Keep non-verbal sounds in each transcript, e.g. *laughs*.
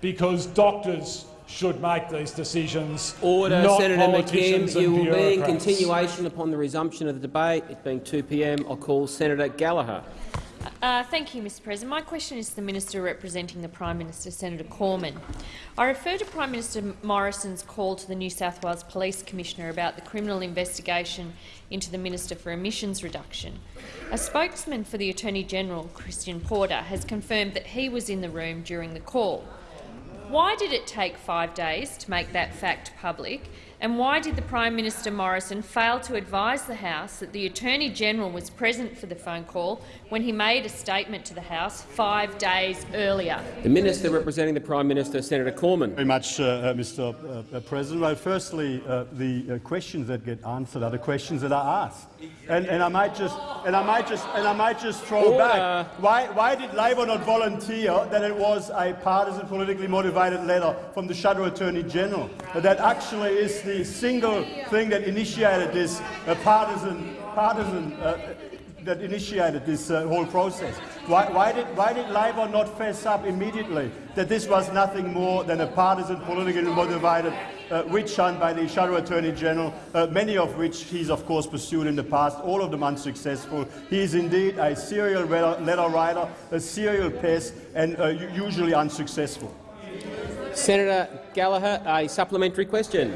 because doctors should make these decisions, Order, not Senator politicians McKim. You and will be in bureaucrats. continuation upon the resumption of the debate. It being 2 p.m., I'll call Senator Gallagher. Uh, thank you, Mr President. My question is to the Minister representing the Prime Minister, Senator Cormann. I refer to Prime Minister Morrison's call to the New South Wales Police Commissioner about the criminal investigation into the Minister for Emissions Reduction. A spokesman for the Attorney-General, Christian Porter, has confirmed that he was in the room during the call. Why did it take five days to make that fact public, and why did the Prime Minister Morrison fail to advise the House that the Attorney-General was present for the phone call when he made a statement to the House five days earlier? The Minister representing the Prime Minister, Senator Cormann. very much, uh, uh, Mr. Uh, uh, President. Well, firstly, uh, the uh, questions that get answered are the questions that are asked, and, and I might just and I might just and I might just throw Order. back. Why, why did Labor not volunteer that it was a partisan, politically motivated letter from the Shadow Attorney General that actually is the single thing that initiated this uh, partisan partisan. Uh, that initiated this uh, whole process. Why, why, did, why did Labor not fess up immediately that this was nothing more than a partisan, politically motivated uh, witch hunt by the Shadow Attorney General, uh, many of which he's of course pursued in the past, all of them unsuccessful. He is indeed a serial letter, letter writer, a serial pest, and uh, usually unsuccessful. Senator Gallagher, a supplementary question.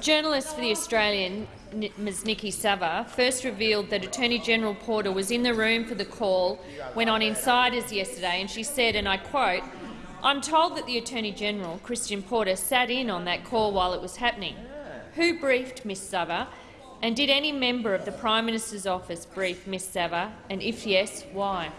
Journalist for The Australian, N- Ms Niki Savva, first revealed that Attorney-General Porter was in the room for the call when on Insiders yesterday, and she said, and I quote, I'm told that the Attorney-General, Christian Porter, sat in on that call while it was happening. Who briefed Ms Savva, and did any member of the Prime Minister's office brief Ms Savva, and if yes, why?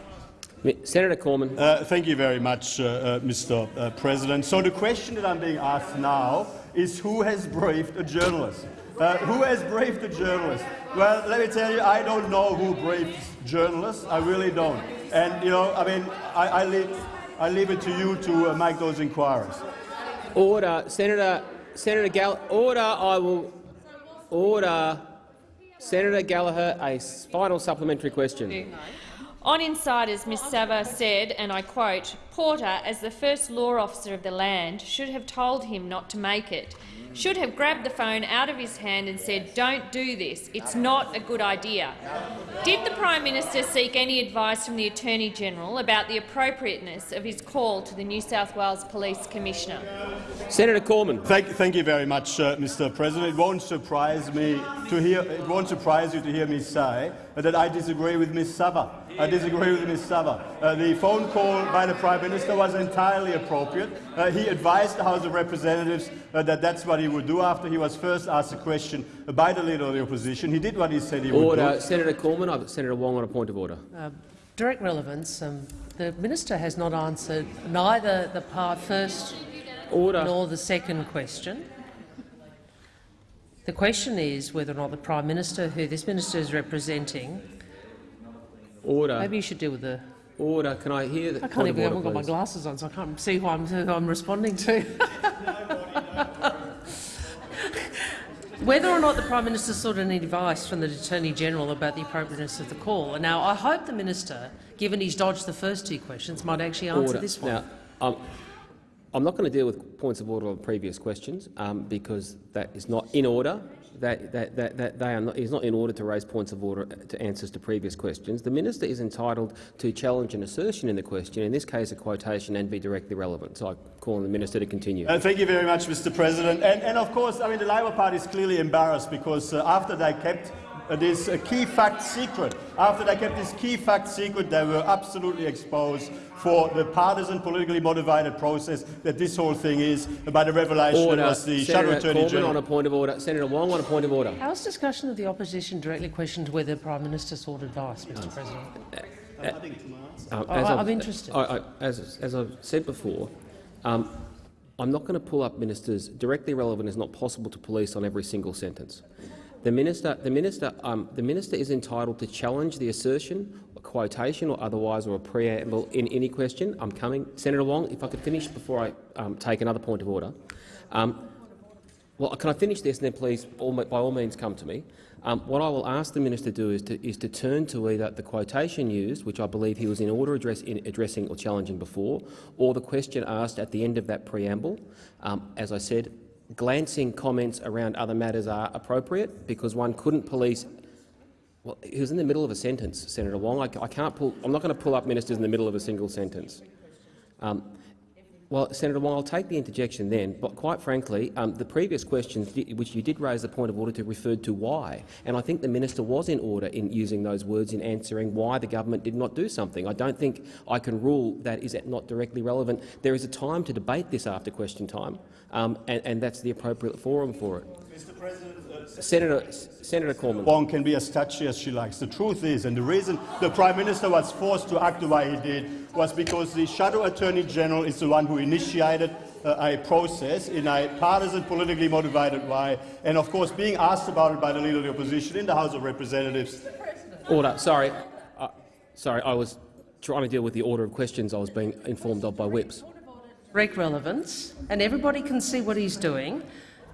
Senator Cormann. Uh, thank you very much, uh, uh, Mr. Uh, President. So the question that I'm being asked now is who has briefed a journalist? Uh, who has briefed the journalists? Well, let me tell you, I don't know who briefs journalists. I really don't. And you know, I mean, I, I leave, I leave it to you to uh, make those inquiries. Order, Senator Senator Gall. Order. I will order. Senator Gallagher, a final supplementary question. On Insiders, Ms Savva said, and I quote, Porter, as the first law officer of the land, should have told him not to make it, should have grabbed the phone out of his hand and said, don't do this, it's not a good idea. Did the Prime Minister seek any advice from the Attorney-General about the appropriateness of his call to the New South Wales Police Commissioner? Senator Cormann. Thank, thank you very much, uh, Mr. President. It won't surprise me to hear. It won't surprise you to hear me say that I disagree with Ms. Savva. I disagree with Ms. Savva. Uh, the phone call by the Prime Minister was entirely appropriate. Uh, he advised the House of Representatives uh, that that's what he would do after he was first asked a question by the Leader of the Opposition. He did what he said he would Order. do. Senator Cormann. I've Senator Wong on a point of order. Direct relevance. Um, the minister has not answered neither the part first Order. nor the second question. The question is whether or not the Prime Minister, who this minister is representing, Order. maybe you should deal with the. Order. Can I hear the I can't even. I haven't got my glasses on, so I can't see who I'm, who I'm responding to. *laughs* Whether or not the Prime Minister sought any advice from the Attorney General about the appropriateness of the call. Now, I hope the minister, given he's dodged the first two questions, might actually answer Order. this one. Now, um, I'm not going to deal with points of order on previous questions um, because that is not in order. That, that, that, that they are not, is not in order to raise points of order to answers to previous questions. The minister is entitled to challenge an assertion in the question, in this case a quotation, and be directly relevant. So I call on the minister to continue. Uh, thank you very much, Mr. President. And, and of course, I mean, the Labor Party is clearly embarrassed because uh, after they kept uh, this uh, key fact secret, after they kept this key fact secret, they were absolutely exposed for the partisan, politically motivated process that this whole thing is by the revelation Order. that was the Shadow Senator Attorney Cormann General. on a point of order. Senator Wong on a point of order. How is discussion of the opposition directly questioned whether the Prime Minister sought advice, Mr President? Um, Oh, as I- I've- I'm interested. I, I, as, as I've said before, um, I'm not going to pull up ministers. Directly relevant is not possible to police on every single sentence. The minister, the minister, um, the minister is entitled to challenge the assertion, a quotation, or otherwise, or a preamble in any question. I'm coming, Senator Wong. If I could finish before I um, take another point of order. Um, well, can I finish this and then please, all, by all means, come to me? Um, what I will ask the minister to do is to, is to turn to either the quotation used, which I believe he was in order address, in addressing or challenging before, or the question asked at the end of that preamble. Um, as I said, glancing comments around other matters are appropriate because one couldn't police well, he was in the middle of a sentence, Senator Wong. I, I can't pull, I'm not going to pull up ministers in the middle of a single sentence. Um, well, Senator Wong, I'll take the interjection then, but quite frankly, um, the previous questions, which you did raise the point of order to, referred to why, and I think the minister was in order in using those words in answering why the government did not do something. I don't think I can rule that is not directly relevant. There is a time to debate this after question time, um, and, and that's the appropriate forum for it. Mr. President, Senator, Senator Cormann. Wong can be as touchy as she likes. The truth is, and the reason the Prime Minister was forced to act the way he did was because the Shadow Attorney General is the one who initiated uh, a process in a partisan, politically motivated way, and of course being asked about it by the Leader of the Opposition in the House of Representatives. Order. Sorry. Uh, sorry, I was trying to deal with the order of questions I was being informed of by whips. Direct relevance, and everybody can see what he's doing.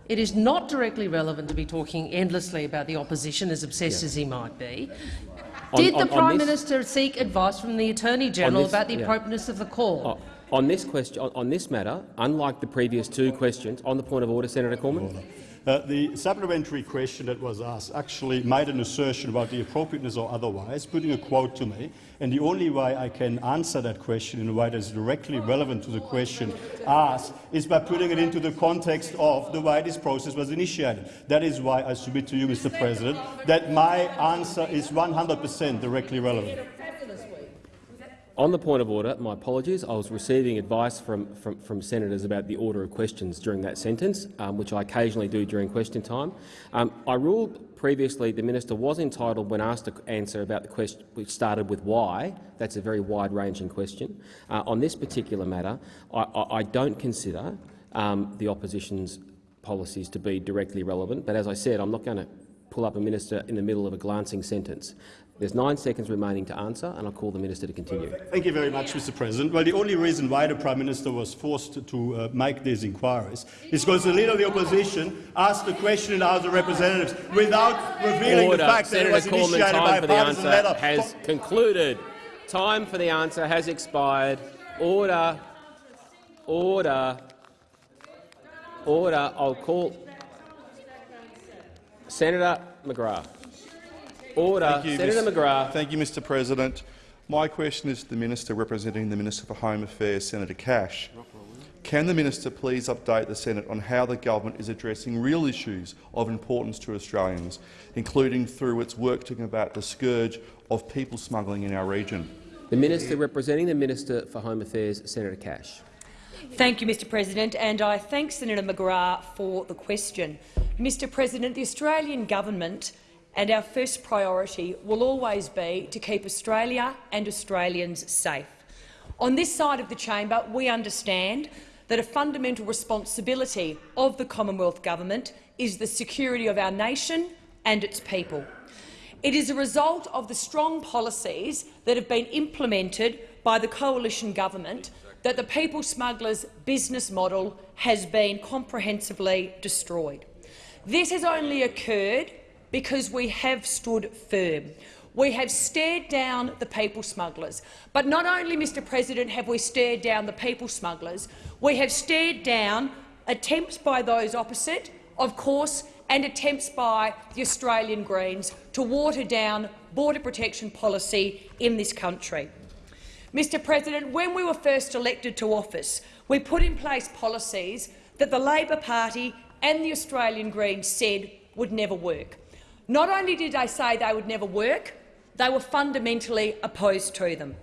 It is not directly relevant to be talking endlessly about the opposition, as obsessed yeah. as he might be. On, Did the Prime on this, Minister seek advice from the Attorney General about the yeah. appropriateness of the call? Oh, on this question, on, on, this matter, unlike the previous two questions, on the point of order, Senator Cormann. Uh, the supplementary question that was asked actually made an assertion about the appropriateness or otherwise, putting a quote to me, and the only way I can answer that question in a way that is directly relevant to the question asked is by putting it into the context of the way this process was initiated. That is why I submit to you, Mr. President, that my answer is 100 per cent directly relevant. On the point of order, my apologies. I was receiving advice from, from, from senators about the order of questions during that sentence, um, which I occasionally do during question time. Um, I ruled previously the minister was entitled, when asked to answer about the question which started with why, that's a very wide-ranging question. Uh, on this particular matter, I, I, I don't consider um, the opposition's policies to be directly relevant, but as I said, I'm not going to pull up a minister in the middle of a glancing sentence. There's nine seconds remaining to answer, and I'll call the minister to continue. Thank you very much, Mr. President. Well, the only reason why the Prime Minister was forced to uh, make these inquiries is because the Leader of the Opposition asked the question in the House of Representatives without revealing Order. the fact Senator that it was Cormann, initiated by a for the partisan answer letter. has concluded. Time for the answer has expired. Order. Order. Order. I'll call Senator McGrath. Order. You, Senator Mr. McGrath. Thank you, Mr President. My question is to the Minister representing the Minister for Home Affairs, Senator Cash. Can the minister please update the Senate on how the government is addressing real issues of importance to Australians, including through its work to combat the scourge of people smuggling in our region? The minister representing the Minister for Home Affairs, Senator Cash. Thank you, Mr President, and I thank Senator McGrath for the question. Mr President, the Australian government and our first priority will always be to keep Australia and Australians safe. On this side of the chamber, we understand that a fundamental responsibility of the Commonwealth Government is the security of our nation and its people. It is a result of the strong policies that have been implemented by the coalition government that the people smugglers' business model has been comprehensively destroyed. This has only occurred because we have stood firm. We have stared down the people smugglers. But not only, Mr President, have we stared down the people smugglers, we have stared down attempts by those opposite, of course, and attempts by the Australian Greens to water down border protection policy in this country. Mr President, when we were first elected to office, we put in place policies that the Labor Party and the Australian Greens said would never work. Not only did they say they would never work, they were fundamentally opposed to them.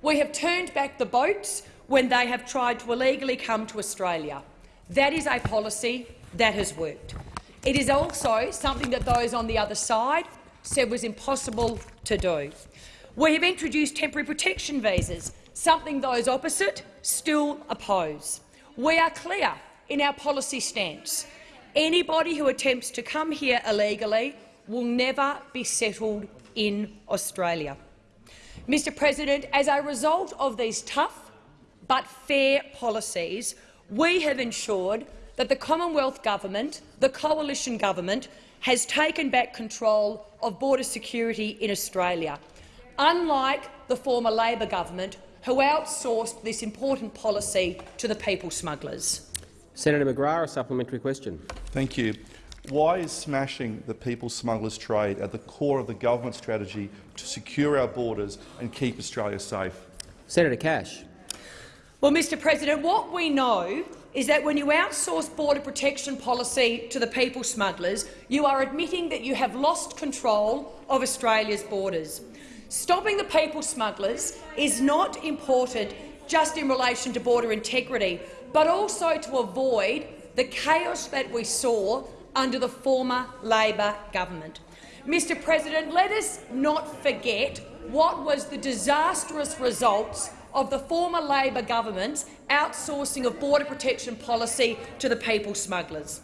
We have turned back the boats when they have tried to illegally come to Australia. That is a policy that has worked. It is also something that those on the other side said was impossible to do. We have introduced temporary protection visas, something those opposite still oppose. We are clear in our policy stance. Anybody who attempts to come here illegally will never be settled in Australia. Mr President, as a result of these tough but fair policies, we have ensured that the Commonwealth Government, the coalition government, has taken back control of border security in Australia, unlike the former Labor government, who outsourced this important policy to the people smugglers. Senator McGrath, a supplementary question. Thank you. Why is smashing the people smugglers trade at the core of the government strategy to secure our borders and keep Australia safe? Senator Cash. Well, Mr President, what we know is that when you outsource border protection policy to the people smugglers, you are admitting that you have lost control of Australia's borders. Stopping the people smugglers is not important just in relation to border integrity, but also to avoid the chaos that we saw under the former Labor government. Mr President, let us not forget what was the disastrous results of the former Labor government's outsourcing of border protection policy to the people smugglers.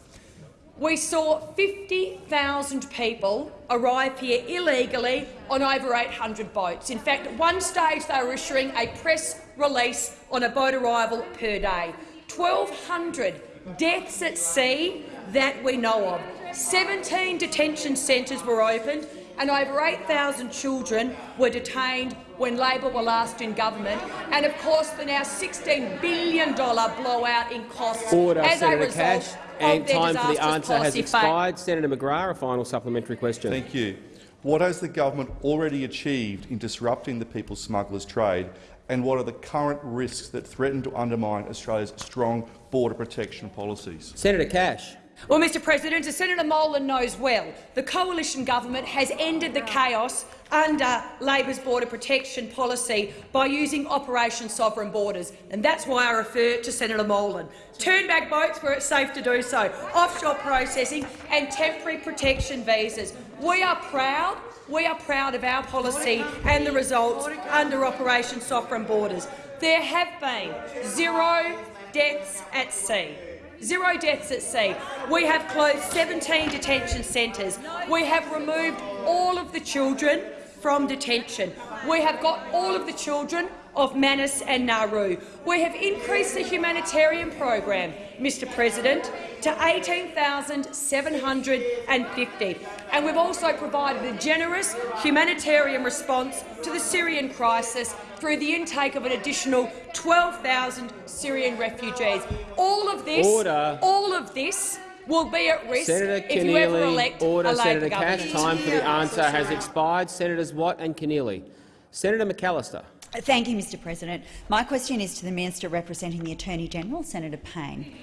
We saw 50,000 people arrive here illegally on over 800 boats. In fact, at one stage they were issuing a press release on a boat arrival per day. 1,200 deaths at sea that we know of. 17 detention centres were opened and over 8,000 children were detained when Labor were last in government, and of course the now $16 billion blowout in costs Order, as Senator a result Cash. And their time for the answer has policy expired. Senator McGrath, a final supplementary question. Thank you. What has the government already achieved in disrupting the people smugglers trade, and what are the current risks that threaten to undermine Australia's strong border protection policies? Senator Cash. Well, Mr President, as Senator Molan knows well, the coalition government has ended the chaos under Labor's border protection policy by using Operation Sovereign Borders, and that's why I refer to Senator Molan. Turn back boats where it's safe to do so, offshore processing and temporary protection visas. We are proud we are proud of our policy and the results under Operation Sovereign Borders. There have been zero deaths at sea. Zero deaths at sea. We have closed 17 detention centres. We have removed all of the children from detention. We have got all of the children of Manus and Nauru. We have increased the humanitarian program, Mr President, to 18,750. And we've also provided a generous humanitarian response to the Syrian crisis through the intake of an additional 12,000 Syrian refugees. All of this, Order. all of this will be at risk Senator if you ever elect order. a Labor Senator government. Cash, time for the answer has expired. Senators Watt and Keneally. Senator McAllister. Thank you, Mr President. My question is to the Minister representing the Attorney-General, Senator Payne.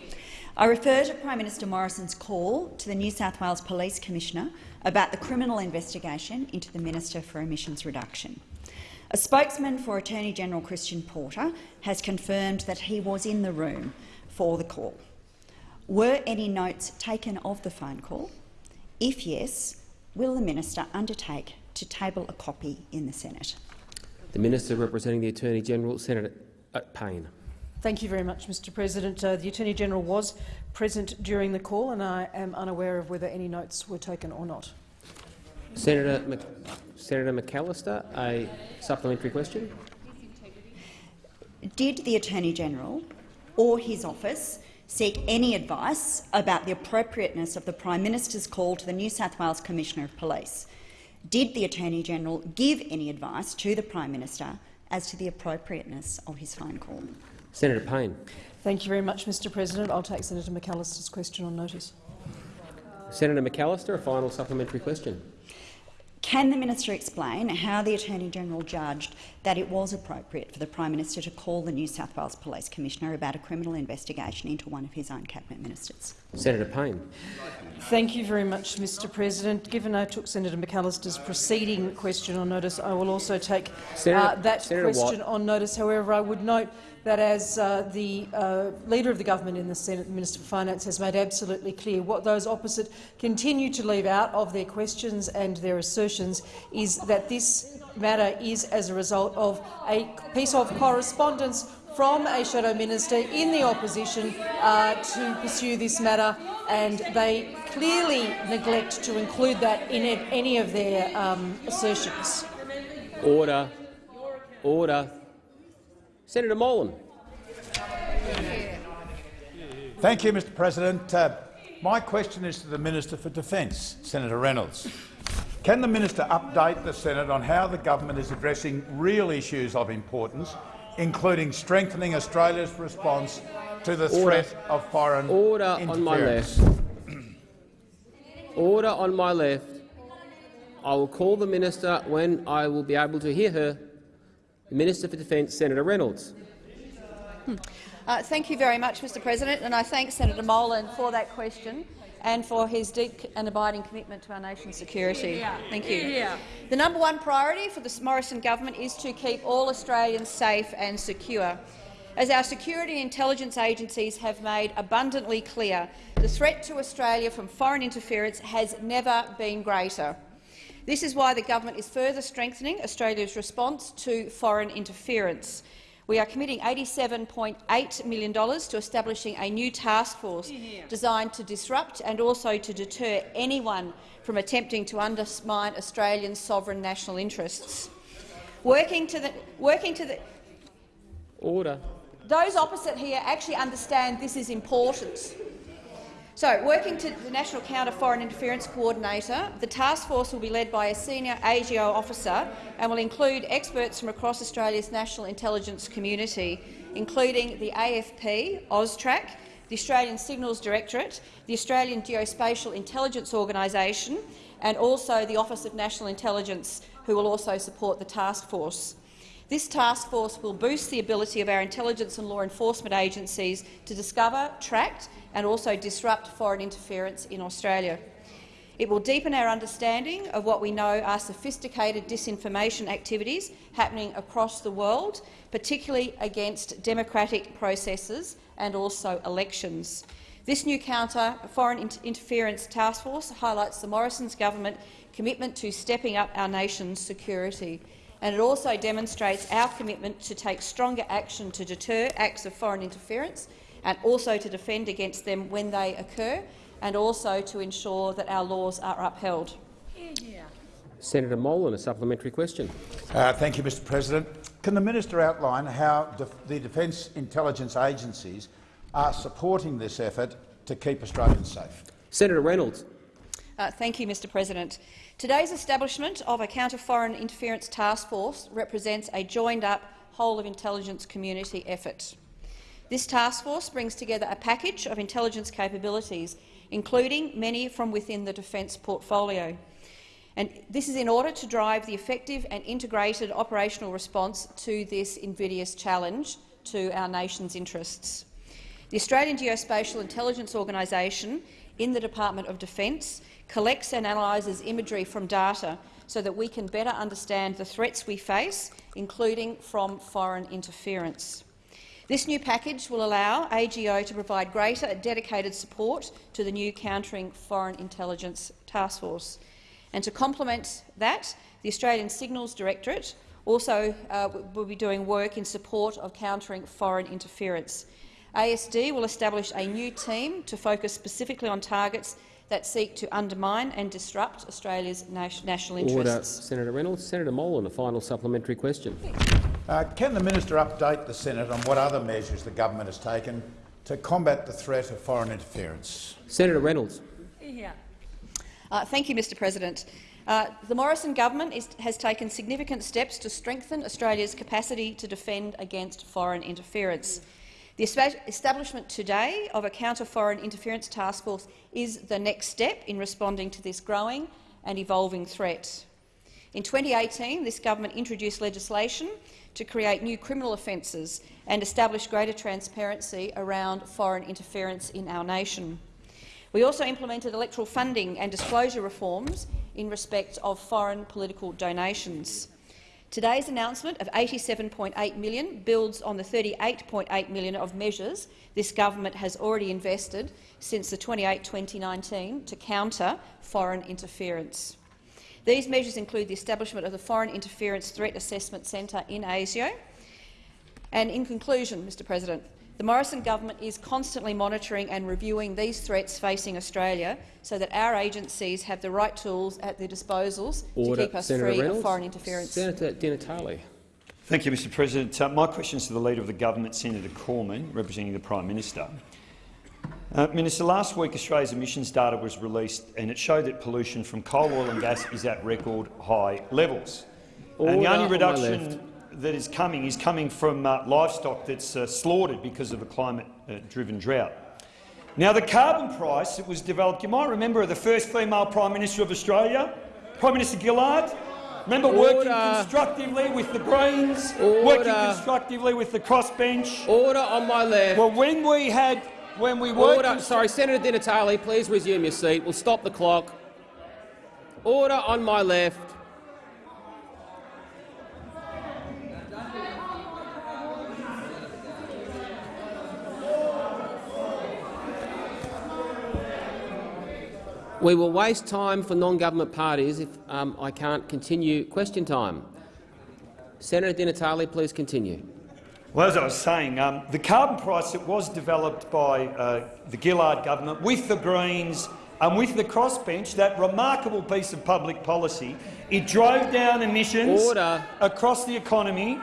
I refer to Prime Minister Morrison's call to the New South Wales Police Commissioner about the criminal investigation into the Minister for Emissions Reduction. A spokesman for Attorney-General Christian Porter has confirmed that he was in the room for the call. Were any notes taken of the phone call? If yes, will the minister undertake to table a copy in the Senate? The Minister representing the Attorney-General, Senator uh, Payne. Thank you very much, Mr President. Uh, the Attorney-General was present during the call and I am unaware of whether any notes were taken or not. Senator, Mc Senator McAllister, a supplementary question. Did the Attorney-General or his office seek any advice about the appropriateness of the Prime Minister's call to the New South Wales Commissioner of Police? Did the Attorney-General give any advice to the Prime Minister as to the appropriateness of his phone call? Senator Payne. Thank you very much, Mr President. I'll take Senator McAllister's question on notice. Senator McAllister, a final supplementary question. Can the minister explain how the Attorney-General judged that it was appropriate for the Prime Minister to call the New South Wales Police Commissioner about a criminal investigation into one of his own cabinet ministers? Senator Payne. Thank you very much, Mr President. Given I took Senator McAllister's preceding question on notice, I will also take Senator, uh, that Senator question Watt. on notice. However, I would note that as uh, the uh, Leader of the Government in the Senate, the Minister for Finance, has made absolutely clear, what those opposite continue to leave out of their questions and their assertions is that this matter is as a result of a piece of correspondence from a shadow minister in the opposition uh, to pursue this matter, and they clearly neglect to include that in any of their um, assertions. Order. Order. Senator Molan. Thank you, Mr President. Uh, my question is to the Minister for Defence, Senator Reynolds. Can the minister update the Senate on how the government is addressing real issues of importance, including strengthening Australia's response to the Order. threat of foreign Order interference? on my left. Order on my left. I will call the minister when I will be able to hear her. The Minister for Defence, Senator Reynolds. Uh, thank you very much, Mr President, and I thank Senator Molan for that question and for his deep and abiding commitment to our nation's security. Thank you. The number one priority for the Morrison government is to keep all Australians safe and secure. As our security intelligence agencies have made abundantly clear, the threat to Australia from foreign interference has never been greater. This is why the government is further strengthening Australia's response to foreign interference. We are committing $87.8 million to establishing a new task force designed to disrupt and also to deter anyone from attempting to undermine Australian sovereign national interests. Working to the, working to the, Order. those opposite here actually understand this is important. So, working to the National Counter Foreign Interference Coordinator, the task force will be led by a senior AGO officer and will include experts from across Australia's national intelligence community, including the AFP, AUSTRAC, the Australian Signals Directorate, the Australian Geospatial Intelligence Organisation and also the Office of National Intelligence, who will also support the task force. This task force will boost the ability of our intelligence and law enforcement agencies to discover, track and also disrupt foreign interference in Australia. It will deepen our understanding of what we know are sophisticated disinformation activities happening across the world, particularly against democratic processes and also elections. This new counter foreign inter interference task force highlights the Morrison's government commitment to stepping up our nation's security and it also demonstrates our commitment to take stronger action to deter acts of foreign interference and also to defend against them when they occur, and also to ensure that our laws are upheld. Senator Molan, a supplementary question. Uh, thank you, Mr President. Can the minister outline how def the Defence Intelligence Agencies are supporting this effort to keep Australians safe? Senator Reynolds. Uh, thank you, Mr President. Today's establishment of a counter-foreign interference task force represents a joined-up whole-of-intelligence community effort. This task force brings together a package of intelligence capabilities, including many from within the defence portfolio. And this is in order to drive the effective and integrated operational response to this invidious challenge to our nation's interests. The Australian Geospatial Intelligence Organisation in the Department of Defence collects and analyses imagery from data so that we can better understand the threats we face, including from foreign interference. This new package will allow AGO to provide greater dedicated support to the new Countering Foreign Intelligence Task Force. And to complement that, the Australian Signals Directorate also uh, will be doing work in support of countering foreign interference. ASD will establish a new team to focus specifically on targets that seek to undermine and disrupt Australia's national interests. Order. interests. Senator Reynolds. Senator Molan, a final supplementary question. Uh, can the minister update the Senate on what other measures the government has taken to combat the threat of foreign interference? Senator Reynolds. Uh, thank you, Mr President. Uh, the Morrison government is, has taken significant steps to strengthen Australia's capacity to defend against foreign interference. The establishment today of a counter-foreign interference task force is the next step in responding to this growing and evolving threat. In 2018, this government introduced legislation to create new criminal offences and establish greater transparency around foreign interference in our nation. We also implemented electoral funding and disclosure reforms in respect of foreign political donations. Today's announcement of 87.8 million builds on the 38.8 million of measures this government has already invested since the 28-2019 to counter foreign interference. These measures include the establishment of the Foreign Interference Threat Assessment Centre in ASIO. And in conclusion, Mr President, the Morrison government is constantly monitoring and reviewing these threats facing Australia so that our agencies have the right tools at their disposals Order. to keep us Senator free Reynolds. of foreign interference. Senator Di Natale. Thank you, Mr President. Uh, my question is to the Leader of the Government, Senator Cormann, representing the Prime Minister. Uh, Minister, last week Australia's emissions data was released and it showed that pollution from coal, oil and gas is at record high levels. and the Order only on reduction that is coming is coming from uh, livestock that's uh, slaughtered because of a climate-driven drought. Now, the carbon price that was developed, you might remember the first female Prime Minister of Australia, Prime Minister Gillard. Remember working constructively with the Greens, working constructively with the crossbench. Order on my left. Well, when we had, when we worked, Order. Sorry, Senator Di Natale, please resume your seat. We'll stop the clock. Order on my left. We will waste time for non-government parties if um, I can't continue question time. Senator Di Natale, please continue. Well, as I was saying, um, the carbon price that was developed by uh, the Gillard government with the Greens and with the crossbench, that remarkable piece of public policy, it drove down emissions Order. across the economy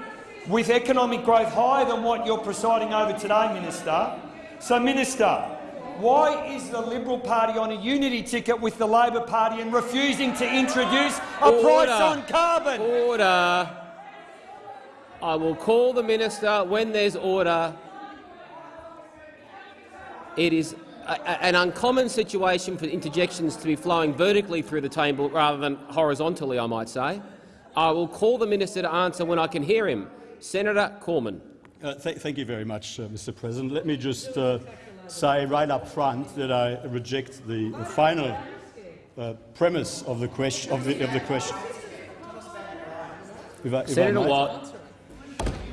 with economic growth higher than what you're presiding over today, Minister. So, Minister, why is the Liberal Party on a unity ticket with the Labor Party and refusing to introduce a price on carbon? Order. I will call the minister when there's order. It is a, a- an uncommon situation for interjections to be flowing vertically through the table rather than horizontally, I might say. I will call the minister to answer when I can hear him. Senator Cormann. Uh, th thank you very much, uh, Mr. President. Let me just uh, say right up front that I reject the, final uh, premise of the question. Of the, of the question. If I- if Senator. Watt.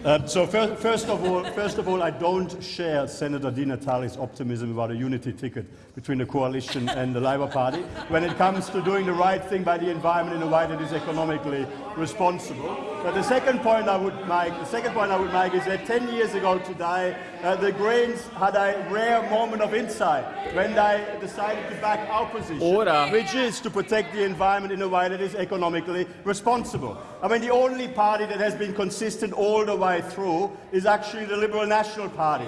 Uh, so first, first, of all, first of all, I don't share Senator Di Natale's optimism about a unity ticket between the coalition and the Labour Party when it comes to doing the right thing by the environment in a way that is economically responsible. But the second point I would make, the second point I would make is that 10 years ago today, uh, the Greens had a rare moment of insight when they decided to back our position, Order. which is to protect the environment in a way that is economically responsible. I mean, the only party that has been consistent all the way through is actually the Liberal National Party.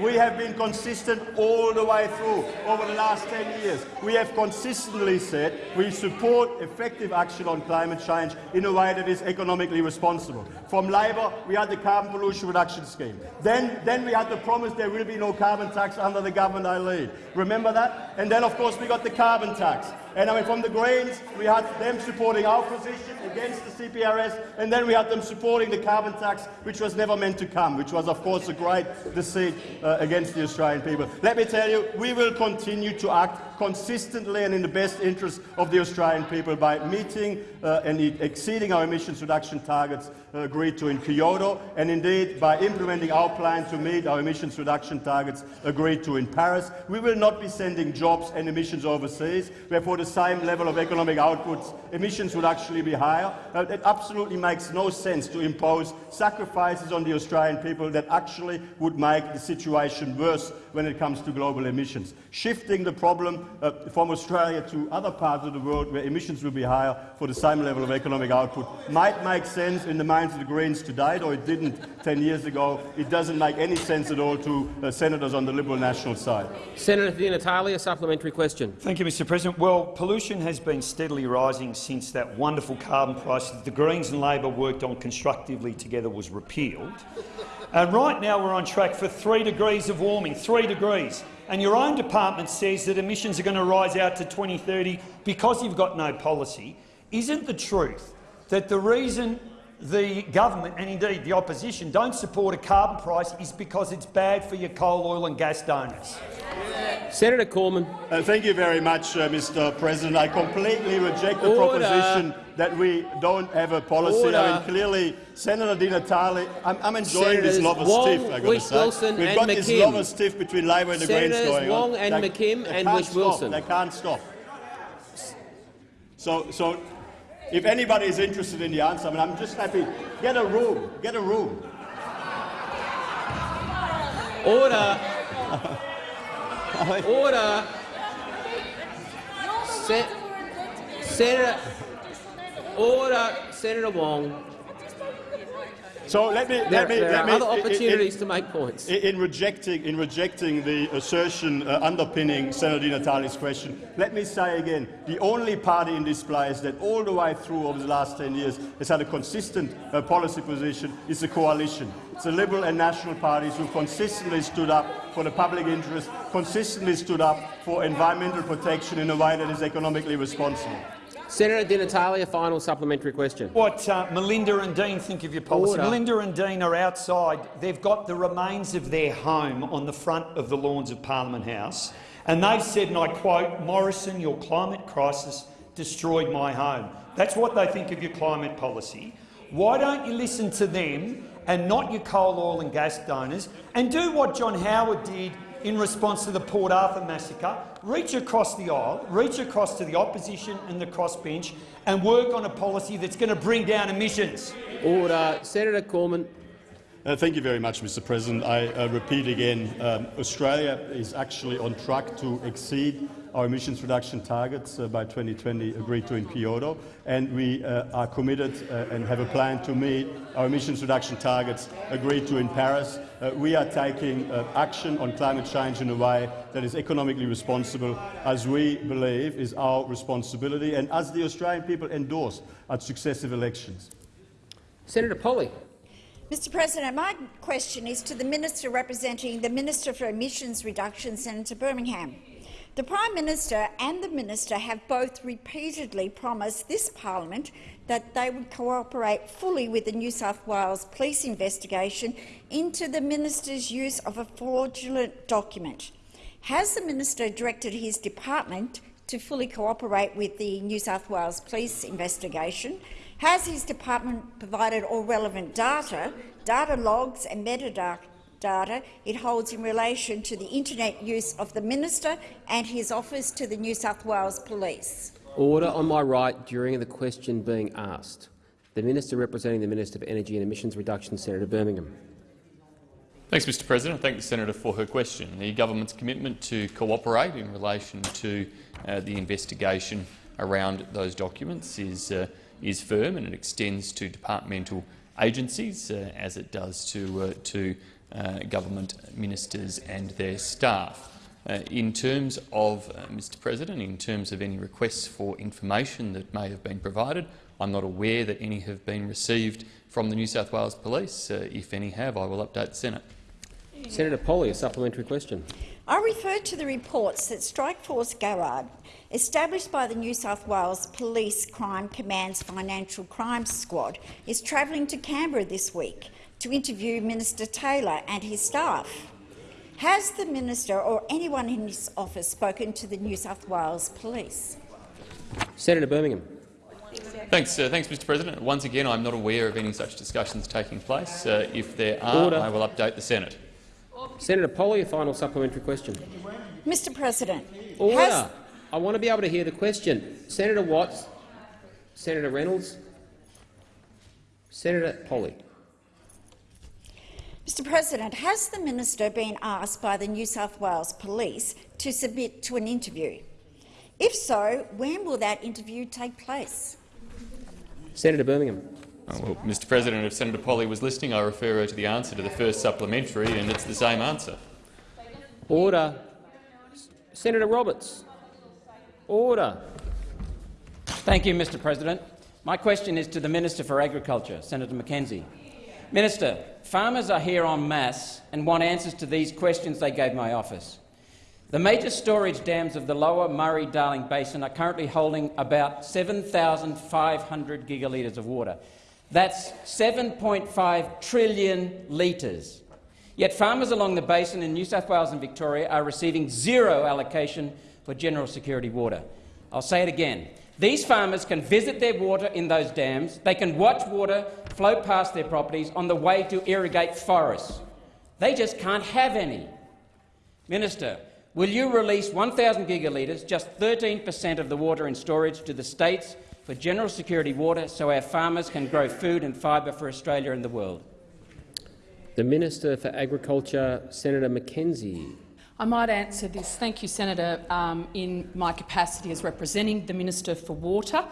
We have been consistent all the way through over the last 10 years. We have consistently said we support effective action on climate change in a way that is economically responsible. From Labor, we had the carbon pollution reduction scheme. Then, then we had the promise there will be no carbon tax under the government I lead. Remember that? And then, of course, we got the carbon tax. And I mean, from the Greens, we had them supporting our position against the CPRS, and then we had them supporting the carbon tax, which was never meant to come, which was, of course, a great deceit uh, against the Australian people. Let me tell you, we will continue to act consistently and in the best interest of the Australian people by meeting uh, and exceeding our emissions reduction targets uh, agreed to in Kyoto, and indeed by implementing our plan to meet our emissions reduction targets agreed to in Paris. We will not be sending jobs and emissions overseas, therefore the same level of economic outputs, emissions would actually be higher. Uh, it absolutely makes no sense to impose sacrifices on the Australian people that actually would make the situation worse when it comes to global emissions. Shifting the problem uh, from Australia to other parts of the world where emissions will be higher for the same level of economic output might make sense in the minds of the Greens today, though it didn't 10 years ago. It doesn't make any sense at all to uh, senators on the Liberal National side. Senator Di Natale, a supplementary question. Thank you, Mr President. Well, pollution has been steadily rising since that wonderful carbon price that the Greens and Labor worked on constructively together was repealed. And right now we're on track for three degrees of warming, three degrees. And your own department says that emissions are going to rise out to 2030 because you've got no policy. Isn't the truth that the reason the government and indeed the opposition don't support a carbon price is because it's bad for your coal, oil and gas donors? Senator Cormann. Uh, thank you very much, uh, Mr. President. I completely reject the Order. proposition that we don't have a policy. I mean, clearly, Senator Di Natale, I'm, I'm enjoying this Senators love Wong, stiff. I got to Wish say, Wilson we've and got this McKim. love stiff between Labor and the Greens Senators going Wong on. and They- McKim they and Wish stop. Wilson. They can't stop. So, so, if anybody is interested in the answer, I mean, I'm just happy. Get a room. Get a room. Order. *laughs* Order. Se Senator. Order. Senator Wong. So let me There, let me there let are other in- in- opportunities to make points. In, in rejecting in rejecting the assertion uh, underpinning Senator Di Natale's question, let me say again: the only party in this place that all the way through over the last 10 years has had a consistent uh, policy position is the coalition. It's the Liberal and National parties who consistently stood up for the public interest, consistently stood up for environmental protection in a way that is economically responsible. Senator Di Natale, a final supplementary question. What uh, Melinda and Dean think of your policy. Order. Melinda and Dean are outside. They've got the remains of their home on the front of the lawns of Parliament House, and they've said, and I quote, Morrison, your climate crisis destroyed my home. That's what they think of your climate policy. Why don't you listen to them and not your coal, oil and gas donors, and do what John Howard did in response to the Port Arthur massacre, reach across the aisle, reach across to the opposition and the crossbench and work on a policy that's going to bring down emissions. Order. Senator Cormann. Uh, thank you very much, Mr President. I uh, repeat again, um, Australia is actually on track to exceed our emissions reduction targets uh, by 2020 agreed to in Kyoto, and we uh, are committed uh, and have a plan to meet our emissions reduction targets agreed to in Paris. Uh, we are taking uh, action on climate change in a way that is economically responsible, as we believe is our responsibility, and as the Australian people endorsed at successive elections. Senator Polley. Mr President, my question is to the Minister representing the Minister for Emissions Reduction, Senator Birmingham. The Prime Minister and the Minister have both repeatedly promised this parliament that they would cooperate fully with the New South Wales police investigation into the minister's use of a fraudulent document. Has the minister directed his department to fully cooperate with the New South Wales police investigation? Has his department provided all relevant data, data logs and metadata data it holds in relation to the internet use of the minister and his office to the New South Wales Police? Order on my right during the question being asked. The Minister representing the Minister of Energy and Emissions Reduction, Senator Birmingham. Thanks, Mr President. I thank the senator for her question. The government's commitment to cooperate in relation to uh, the investigation around those documents is, uh, is firm and it extends to departmental agencies, uh, as it does to, uh, to uh, government ministers and their staff. Uh, in terms of, uh, Mr President, in terms of any requests for information that may have been provided, I'm not aware that any have been received from the New South Wales Police. Uh, if any have, I will update the Senate. Senator Polley, a supplementary question. I refer to the reports that Strikeforce Garrad, established by the New South Wales Police Crime Command's Financial Crimes Squad, is travelling to Canberra this week to interview Minister Taylor and his staff. Has the minister or anyone in his office spoken to the New South Wales Police? Senator Birmingham. Thanks, uh, thanks, Mr. President. Once again, I'm not aware of any such discussions taking place. Uh, if there are, Order. I will update the Senate. Senator Polley, a final supplementary question. Mr President, Order. has, I want to be able to hear the question. Senator Watts, Senator Reynolds, Senator Polley. Mr President, has the minister been asked by the New South Wales Police to submit to an interview? If so, when will that interview take place? Senator Birmingham. Oh, well, Mr. President, if Senator Polley was listening, I refer her to the answer to the first supplementary, and it's the same answer. Order. Senator Roberts. Order. Thank you, Mr President. My question is to the Minister for Agriculture, Senator McKenzie. Minister, farmers are here en masse and want answers to these questions they gave my office. The major storage dams of the lower Murray-Darling Basin are currently holding about 7,500 gigalitres of water. That's 7.5 trillion litres. Yet farmers along the basin in New South Wales and Victoria are receiving zero allocation for general security water. I'll say it again. These farmers can visit their water in those dams. They can watch water flow past their properties on the way to irrigate forests. They just can't have any. Minister, will you release 1,000 gigalitres, just 13 per cent of the water in storage, to the states for general security water so our farmers can grow food and fibre for Australia and the world? The Minister for Agriculture, Senator McKenzie. I might answer this. Thank you, Senator, um, in my capacity as representing the Minister for Water,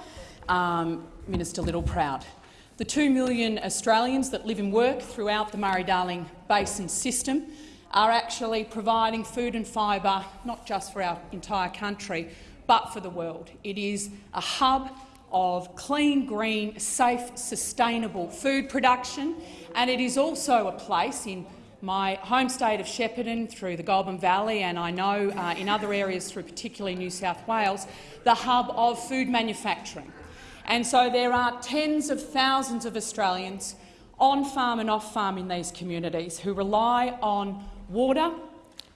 um, Minister Littleproud. The 2 million Australians that live and work throughout the Murray-Darling Basin system are actually providing food and fibre not just for our entire country but for the world. It is a hub of clean, green, safe, sustainable food production, and it is also a place in my home state of Shepparton, through the Goulburn Valley, and I know uh, in other areas through particularly New South Wales, the hub of food manufacturing. And so there are tens of thousands of Australians on farm and off farm in these communities who rely on water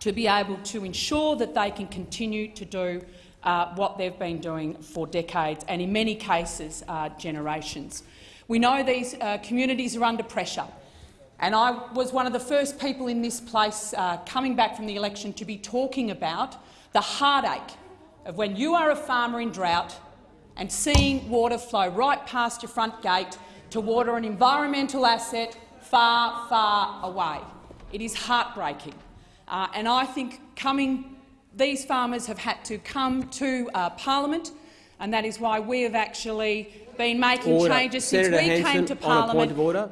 to be able to ensure that they can continue to do uh, what they've been doing for decades and, in many cases, uh, generations. We know these uh, communities are under pressure. And I was one of the first people in this place uh, coming back from the election to be talking about the heartache of when you are a farmer in drought and seeing water flow right past your front gate to water an environmental asset far, far away. It is heartbreaking. Uh, and I think coming, these farmers have had to come to uh, parliament, and that is why we have actually been making order. changes Senator since we Hanson, came to parliament. on a parliament. point of order.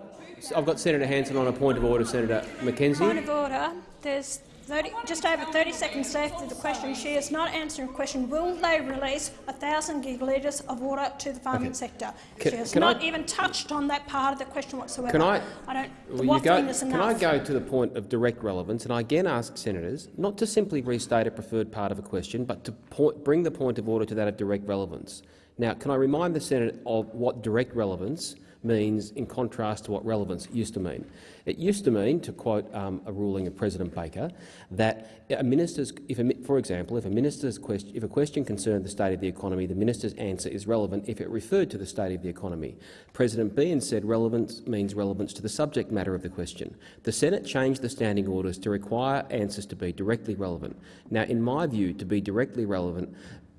I've got Senator Hanson on a point of order. Senator McKenzie. Point of order. There's 30, just over 30 seconds left of the question. She is not answering the question. Will they release 1,000 gigalitres of water to the farming Okay. sector? Can- she has can I- not even touched on that part of the question whatsoever. Can I? I don't. Well, you go, can. I go to the point of direct relevance and I again ask senators not to simply restate a preferred part of a question, but to point, bring the point of order to that of direct relevance. Now, can I remind the Senate of what direct relevance means in contrast to what relevance used to mean? It used to mean, to quote um, a ruling of President Baker, that a minister's, if a, for example, if a minister's question, if a question concerned the state of the economy, the minister's answer is relevant if it referred to the state of the economy. President Beahan said relevance means relevance to the subject matter of the question. The Senate changed the standing orders to require answers to be directly relevant. Now, in my view, to be directly relevant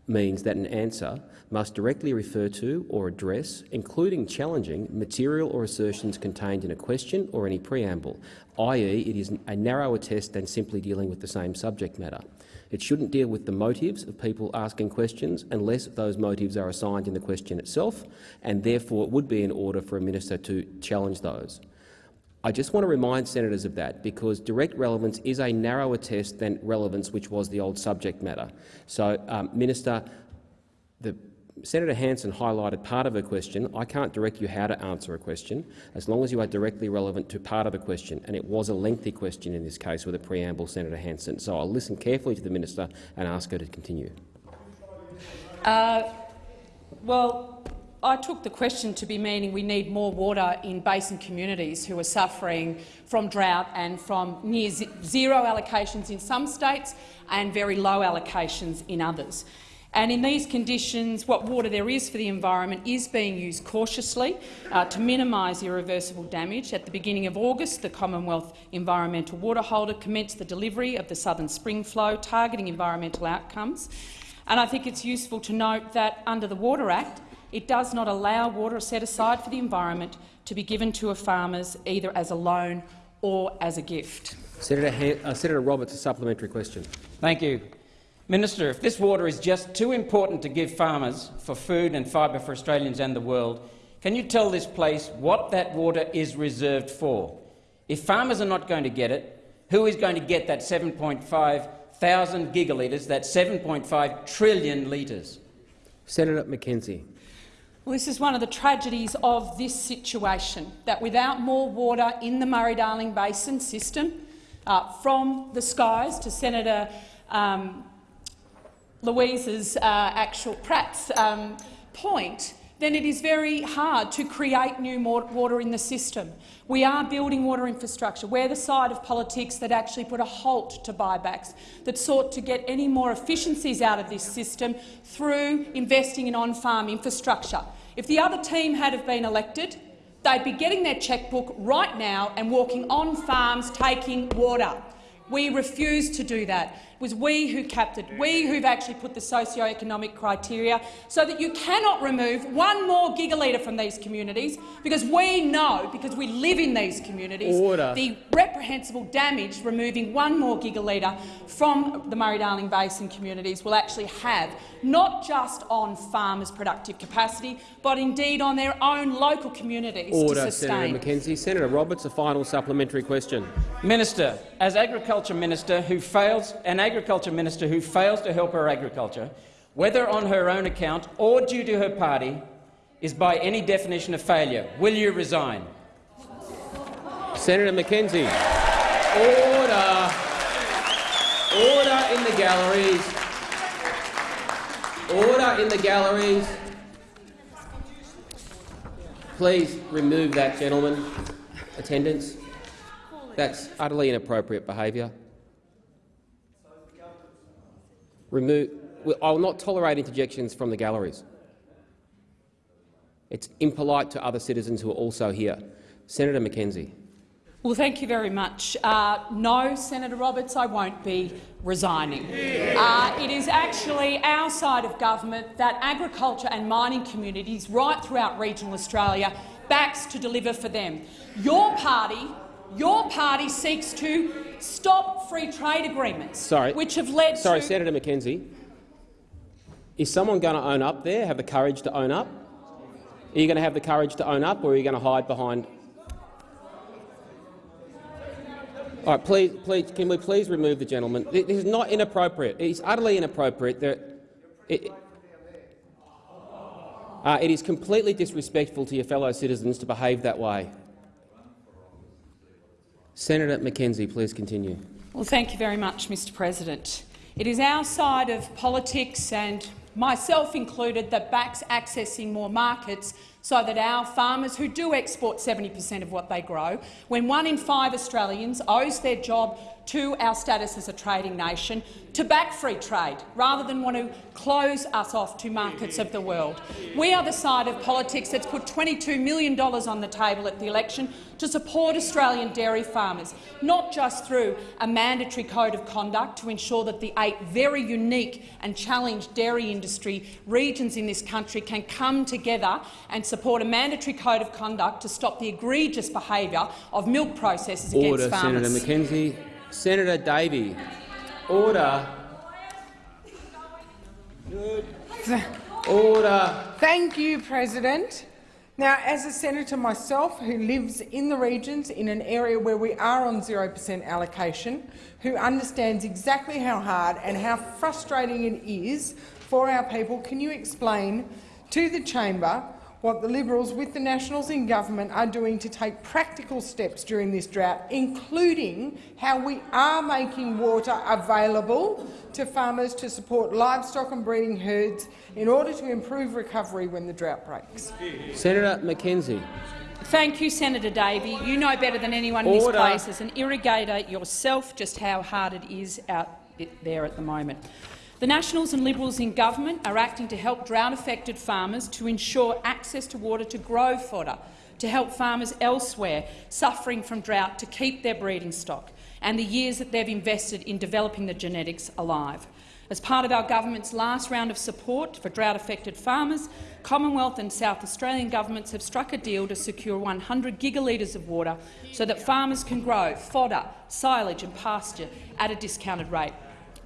means that an answer must directly refer to or address, including challenging, material or assertions contained in a question or any preamble, i.e. it is a narrower test than simply dealing with the same subject matter. It shouldn't deal with the motives of people asking questions unless those motives are assigned in the question itself, and therefore it would be in order for a minister to challenge those. I just want to remind senators of that because direct relevance is a narrower test than relevance, which was the old subject matter. So, um, Minister, the Senator Hanson highlighted part of her question. I can't direct you how to answer a question, as long as you are directly relevant to part of the question, and it was a lengthy question in this case with a preamble, Senator Hanson. So I'll listen carefully to the minister and ask her to continue. Uh, well, I took the question to be meaning we need more water in basin communities who are suffering from drought and from near zero allocations in some states and very low allocations in others. And in these conditions, what water there is for the environment is being used cautiously uh, to minimise irreversible damage. At the beginning of August, the Commonwealth Environmental Water Holder commenced the delivery of the Southern Spring Flow, targeting environmental outcomes. And I think it's useful to note that under the Water Act, it does not allow water set aside for the environment to be given to a farmers either as a loan or as a gift. Senator, Han uh, Senator Roberts, a supplementary question. Thank you. Minister, if this water is just too important to give farmers for food and fibre for Australians and the world, can you tell this place what that water is reserved for? If farmers are not going to get it, who is going to get that 7.5 thousand gigalitres, that 7.5 trillion litres? Senator McKenzie. Well, this is one of the tragedies of this situation, that without more water in the Murray-Darling Basin system, uh, from the skies to Senator um, Louise's uh, actual Pratt's um, point, then it is very hard to create new water in the system. We are building water infrastructure. We're the side of politics that actually put a halt to buybacks, that sought to get any more efficiencies out of this system through investing in on-farm infrastructure. If the other team had have been elected, they'd be getting their chequebook right now and walking on farms taking water. We refuse to do that. It was we who capped it, we who've actually put the socio-economic criteria so that you cannot remove one more gigalitre from these communities because we know, because we live in these communities, Order. the reprehensible damage removing one more gigalitre from the Murray-Darling Basin communities will actually have, not just on farmers' productive capacity, but indeed on their own local communities Order, to sustain. Senator McKenzie. Senator Roberts, a final supplementary question. Minister, as agriculture minister who fails, an agriculture minister who fails to help her agriculture, whether on her own account or due to her party, is by any definition a failure. Will you resign? Senator McKenzie. Order. Order in the galleries. Order in the galleries. Please remove that gentleman. Attendance. That's utterly inappropriate behaviour. Remove. I will not tolerate interjections from the galleries. It's impolite to other citizens who are also here. Senator McKenzie. Well, thank you very much. Uh, no, Senator Roberts, I won't be resigning. Uh, it is actually our side of government that agriculture and mining communities right throughout regional Australia backs to deliver for them. Your party, your party seeks to stop free trade agreements, Sorry. which have led to Sorry, to Senator McKenzie. Is someone going to own up there, have the courage to own up? Are you going to have the courage to own up, or are you going to hide behind? All right, please, please, can we please remove the gentleman? This is not inappropriate. It's utterly inappropriate. There, it, uh, it is completely disrespectful to your fellow citizens to behave that way. Senator McKenzie, please continue. Well, thank you very much, Mr President. It is our side of politics, and myself included, that backs accessing more markets so that our farmers who do export 70 per cent of what they grow, when one in five Australians owes their job to our status as a trading nation, to back free trade rather than want to close us off to markets of the world. We are the side of politics that's put $22 million on the table at the election to support Australian dairy farmers, not just through a mandatory code of conduct to ensure that the eight very unique and challenged dairy industry regions in this country can come together and support a mandatory code of conduct to stop the egregious behaviour of milk processors Order, against farmers. Senator McKenzie. Senator Davey. Order. Order. Thank you, President. Now, as a senator myself who lives in the regions in an area where we are on 0 per cent allocation, who understands exactly how hard and how frustrating it is for our people, can you explain to the chamber what the Liberals with the Nationals in government are doing to take practical steps during this drought, including how we are making water available to farmers to support livestock and breeding herds in order to improve recovery when the drought breaks. Senator McKenzie. Thank you, Senator Davey. You know better than anyone in Order. this place as an irrigator yourself just how hard it is out there at the moment. The Nationals and Liberals in government are acting to help drought-affected farmers to ensure access to water to grow fodder, to help farmers elsewhere suffering from drought to keep their breeding stock and the years that they've invested in developing the genetics alive. As part of our government's last round of support for drought-affected farmers, Commonwealth and South Australian governments have struck a deal to secure 100 gigalitres of water so that farmers can grow fodder, silage and pasture at a discounted rate.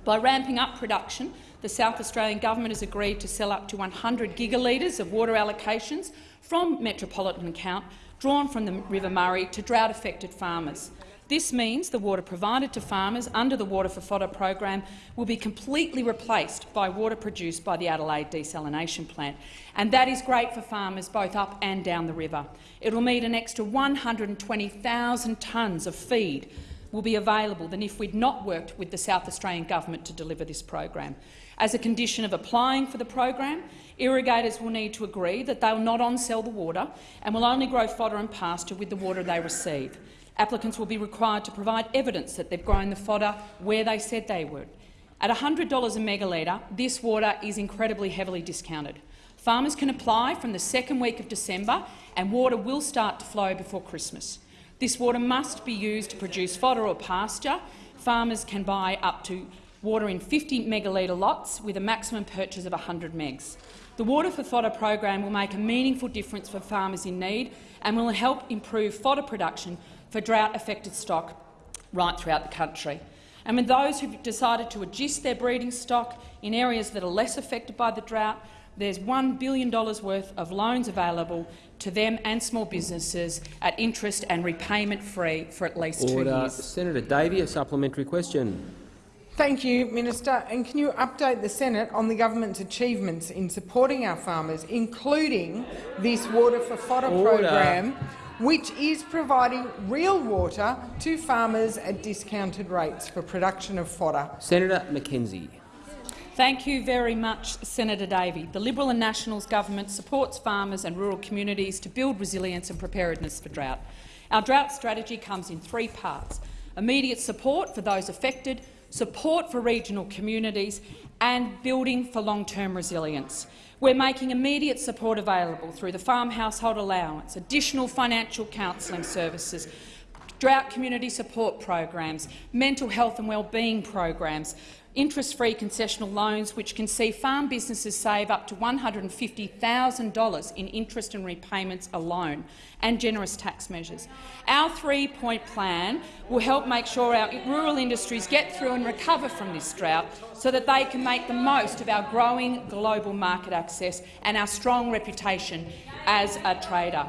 By ramping up production, the South Australian government has agreed to sell up to 100 gigalitres of water allocations from metropolitan account drawn from the River Murray to drought-affected farmers. This means the water provided to farmers under the Water for Fodder program will be completely replaced by water produced by the Adelaide desalination plant, and that is great for farmers both up and down the river. It will mean an extra 120,000 tonnes of feed will be available than if we'd not worked with the South Australian government to deliver this program. As a condition of applying for the program, irrigators will need to agree that they will not on-sell the water and will only grow fodder and pasture with the water they receive. Applicants will be required to provide evidence that they've grown the fodder where they said they would. At $100 a megalitre, this water is incredibly heavily discounted. Farmers can apply from the second week of December and water will start to flow before Christmas. This water must be used to produce fodder or pasture, farmers can buy up to water in 50 megalitre lots with a maximum purchase of 100 megs. The Water for Fodder program will make a meaningful difference for farmers in need and will help improve fodder production for drought-affected stock right throughout the country. And with those who've decided to adjust their breeding stock in areas that are less affected by the drought, there's $1 billion worth of loans available to them and small businesses at interest and repayment free for at least two Order. years. Senator Davey, a supplementary question. Thank you, Minister. And can you update the Senate on the government's achievements in supporting our farmers, including this Water for Fodder Order. program, which is providing real water to farmers at discounted rates for production of fodder? Senator McKenzie. Thank you very much, Senator Davey. The Liberal and Nationals government supports farmers and rural communities to build resilience and preparedness for drought. Our drought strategy comes in three parts. Immediate support for those affected, support for regional communities and building for long-term resilience. We're making immediate support available through the Farm Household Allowance, additional financial counselling services, drought community support programs, mental health and wellbeing programs, interest-free concessional loans which can see farm businesses save up to $150,000 in interest and repayments alone, and generous tax measures. Our three-point plan will help make sure our rural industries get through and recover from this drought so that they can make the most of our growing global market access and our strong reputation as a trader.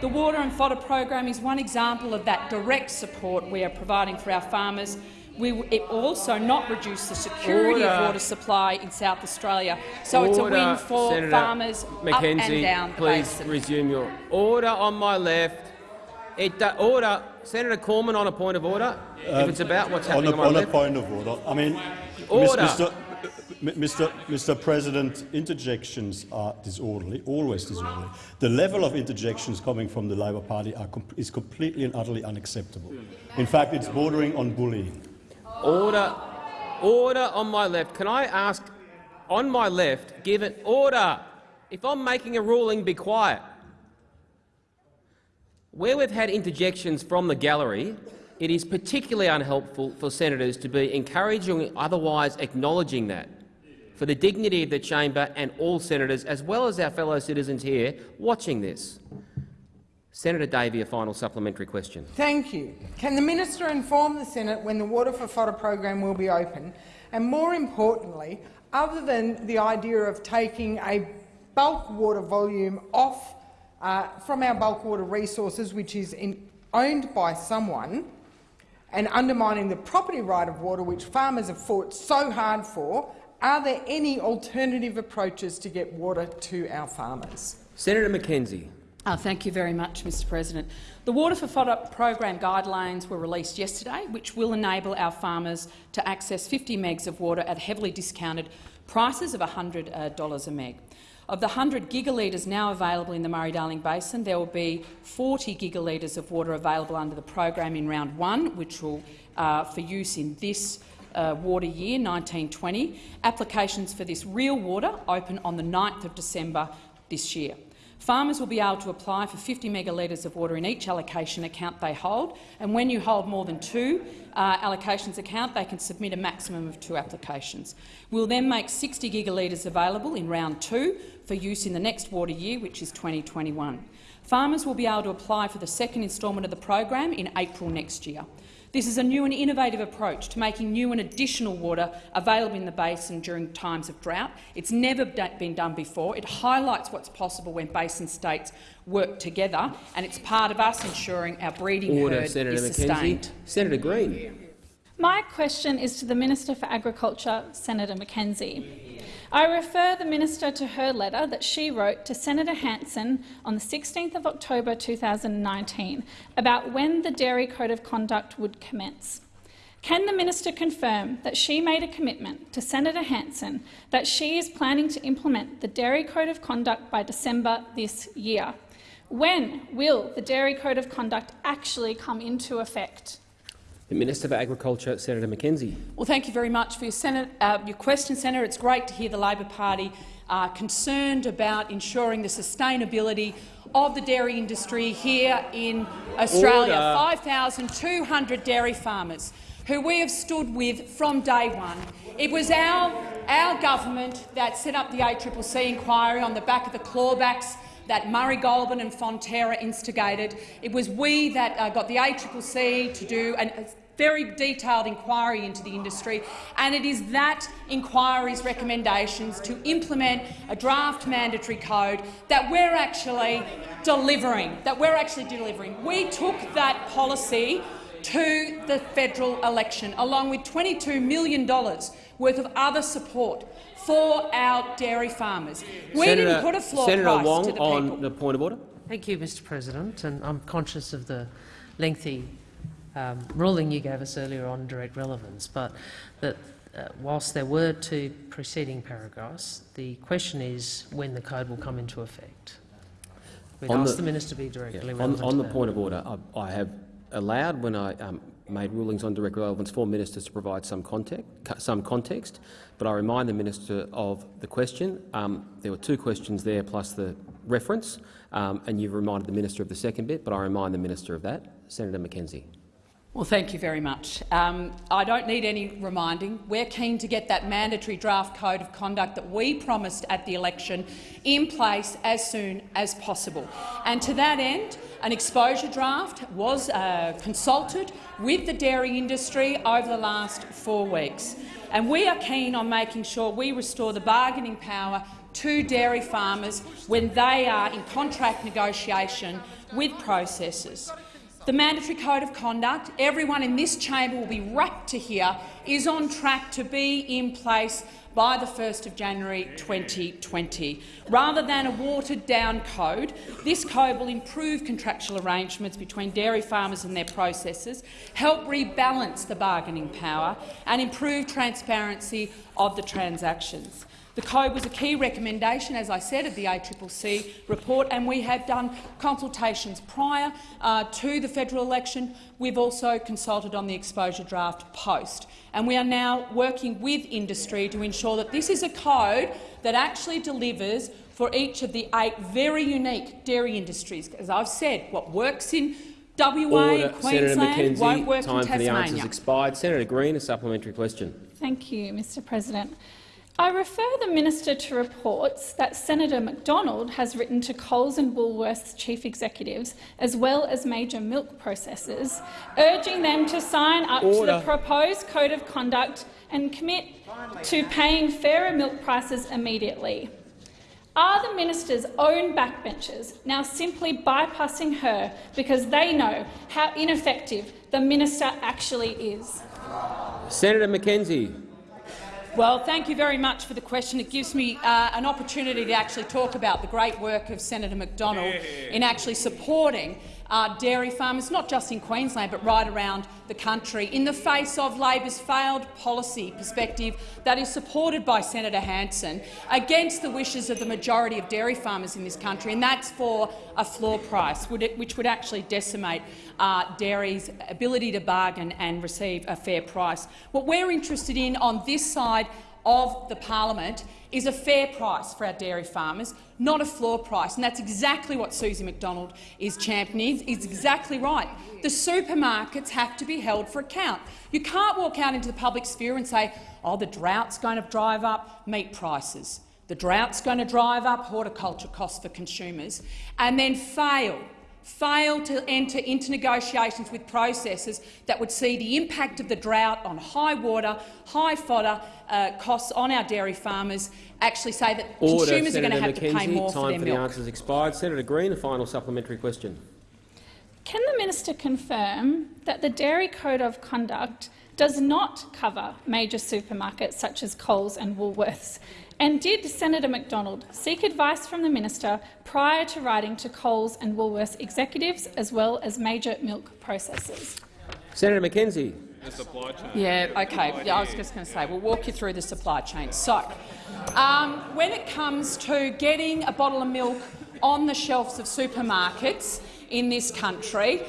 The Water and Fodder program is one example of that direct support we are providing for our farmers. We it also not reduce the security Order. of water supply in South Australia, so it's a win for Senator farmers up and McKenzie, down the please basin. resume your order on my left. It, do- order, Senator Cormann on a point of order. if it's about what's Um, on happening a, on, my on a point of order, I mean, Order. Mr. Mr. Mr. President, interjections are disorderly, always disorderly. The level of interjections coming from the Labor Party are com is completely and utterly unacceptable. In fact, it's bordering on bullying. Order, order on my left. Can I ask, on my left, give it order. If I'm making a ruling, be quiet. Where we've had interjections from the gallery, it is particularly unhelpful for senators to be encouraging or otherwise acknowledging that. For the dignity of the chamber and all senators, as well as our fellow citizens here watching this. Senator Davey, a final supplementary question. Thank you. Can the minister inform the Senate when the Water for Fodder program will be open? And more importantly, other than the idea of taking a bulk water volume off uh, from our bulk water resources, which is in, owned by someone, and undermining the property right of water, which farmers have fought so hard for, are there any alternative approaches to get water to our farmers? Senator McKenzie. Uh, thank you very much, Mr President. The Water for Fodder program guidelines were released yesterday, which will enable our farmers to access 50 megs of water at heavily discounted prices of $100 a meg. Of the 100 gigalitres now available in the Murray-Darling Basin, there will be 40 gigalitres of water available under the program in round one, which will uh, for use in this uh, water year, 1920. Applications for this real water open on the 9th of December this year. Farmers will be able to apply for 50 megalitres of water in each allocation account they hold, and when you hold more than two uh, allocations account, they can submit a maximum of two applications. We'll then make 60 gigalitres available in round two for use in the next water year, which is 2021. Farmers will be able to apply for the second instalment of the program in April next year. This is a new and innovative approach to making new and additional water available in the basin during times of drought. It's never been done before. It highlights what's possible when basin states work together, and it's part of us ensuring our breeding Order, herd Senator is McKenzie. sustained. Senator Green. My question is to the Minister for Agriculture, Senator McKenzie. I refer the minister to her letter that she wrote to Senator Hanson on the 16th of October 2019 about when the Dairy Code of Conduct would commence. Can the minister confirm that she made a commitment to Senator Hanson that she is planning to implement the Dairy Code of Conduct by December this year? When will the Dairy Code of Conduct actually come into effect? The Minister for Agriculture, Senator McKenzie. Well, thank you very much for your, Senate, uh, your question, Senator. It's great to hear the Labor Party uh, concerned about ensuring the sustainability of the dairy industry here in Australia. 5,200 dairy farmers who we have stood with from day one. It was our, our government that set up the ACCC inquiry on the back of the clawbacks that Murray Goulburn and Fonterra instigated. It was we that uh, got the ACCC to do an, a very detailed inquiry into the industry, and it is that inquiry's recommendations to implement a draft mandatory code that we're actually delivering. That we're actually delivering. We took that policy to the federal election, along with $22 million worth of other support for our dairy farmers. We Senator, didn't put a floor Senator price Wong to the on people. the point of order. Thank you, Mr President, and I'm conscious of the lengthy um, ruling you gave us earlier on direct relevance, but that uh, whilst there were two preceding paragraphs, the question is when the code will come into effect. We'd On ask the- the, minister to be directly On, relevant on to the that. point of order, I, I have allowed, when I um, made rulings on direct relevance, for ministers to provide some context, some context, but I remind the minister of the question. Um, there were two questions there plus the reference, um, and you've reminded the minister of the second bit, but I remind the minister of that. Senator McKenzie. Well, thank you very much. Um, I don't need any reminding. We're keen to get that mandatory draft code of conduct that we promised at the election in place as soon as possible. And to that end, an exposure draft was uh, consulted with the dairy industry over the last four weeks. And we are keen on making sure we restore the bargaining power to dairy farmers when they are in contract negotiation with processors. The mandatory code of conduct, everyone in this chamber will be rapt to hear, is on track to be in place by the 1st of January 2020. Rather than a watered-down code, this code will improve contractual arrangements between dairy farmers and their processors, help rebalance the bargaining power and improve transparency of the transactions. The code was a key recommendation, as I said, of the ACCC report, and we have done consultations prior uh, to the federal election. We've also consulted on the exposure draft post, and we are now working with industry to ensure that this is a code that actually delivers for each of the eight very unique dairy industries. As I've said, what works in WA Order. Queensland McKenzie, won't work time in for the answers Tasmania. expired. Senator Green, a supplementary question. Thank you, Mr President. I refer the minister to reports that Senator McDonald has written to Coles and Woolworths chief executives, as well as major milk processors, urging them to sign up to the proposed code of conduct and commit to paying fairer milk prices immediately. Are the minister's own backbenchers now simply bypassing her because they know how ineffective the minister actually is? Senator McKenzie. Well, thank you very much for the question. It gives me uh, an opportunity to actually talk about the great work of Senator McDonald in actually supporting uh, dairy farmers, not just in Queensland but right around the country, in the face of Labor's failed policy perspective that is supported by Senator Hanson against the wishes of the majority of dairy farmers in this country, and that's for a floor price, which would actually decimate uh, dairy's ability to bargain and receive a fair price. What we're interested in on this side of the parliament is a fair price for our dairy farmers, not a floor price. And that's exactly what Susie McDonald is championing. Is exactly right. The supermarkets have to be held for account. You can't walk out into the public sphere and say, oh, the drought's going to drive up meat prices. The drought's going to drive up horticulture costs for consumers, and then fail fail to enter into negotiations with processors that would see the impact of the drought on high water, high fodder uh, costs on our dairy farmers, actually say that Order. consumers Senator are going to have McKenzie. to pay more time for their for milk. the answers expired. Senator Green, a final supplementary question. Can the minister confirm that the Dairy Code of Conduct does not cover major supermarkets such as Coles and Woolworths? And did Senator McDonald seek advice from the minister prior to writing to Coles and Woolworths executives as well as major milk processors? Senator McKenzie. The supply chain. Yeah, okay. Yeah, I was just going to say, we'll walk you through the supply chain. So, um, when it comes to getting a bottle of milk on the shelves of supermarkets in this country,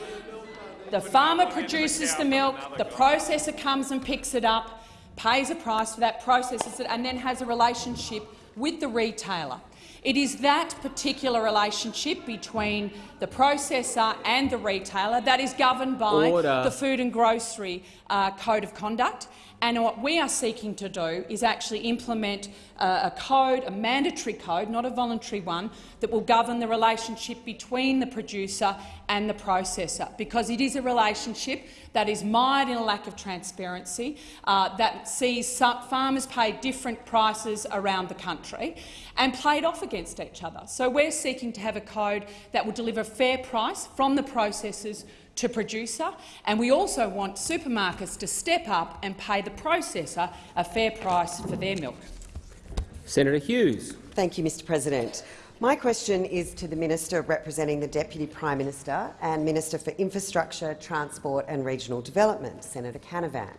the farmer produces the milk, the processor comes and picks it up, pays a price for that, processes it, and then has a relationship with the retailer. It is that particular relationship between the processor and the retailer that is governed by Order. the Food and Grocery uh, Code of Conduct. And what we are seeking to do is actually implement uh, a code, a mandatory code, not a voluntary one, that will govern the relationship between the producer and the processor, because it is a relationship that is mired in a lack of transparency, uh, that sees farmers pay different prices around the country and played off against each other. So we're seeking to have a code that will deliver a fair price from the processors to producer, and we also want supermarkets to step up and pay the processor a fair price for their milk. Senator Hughes. Thank you, Mr President. My question is to the Minister representing the Deputy Prime Minister and Minister for Infrastructure, Transport and Regional Development, Senator Canavan.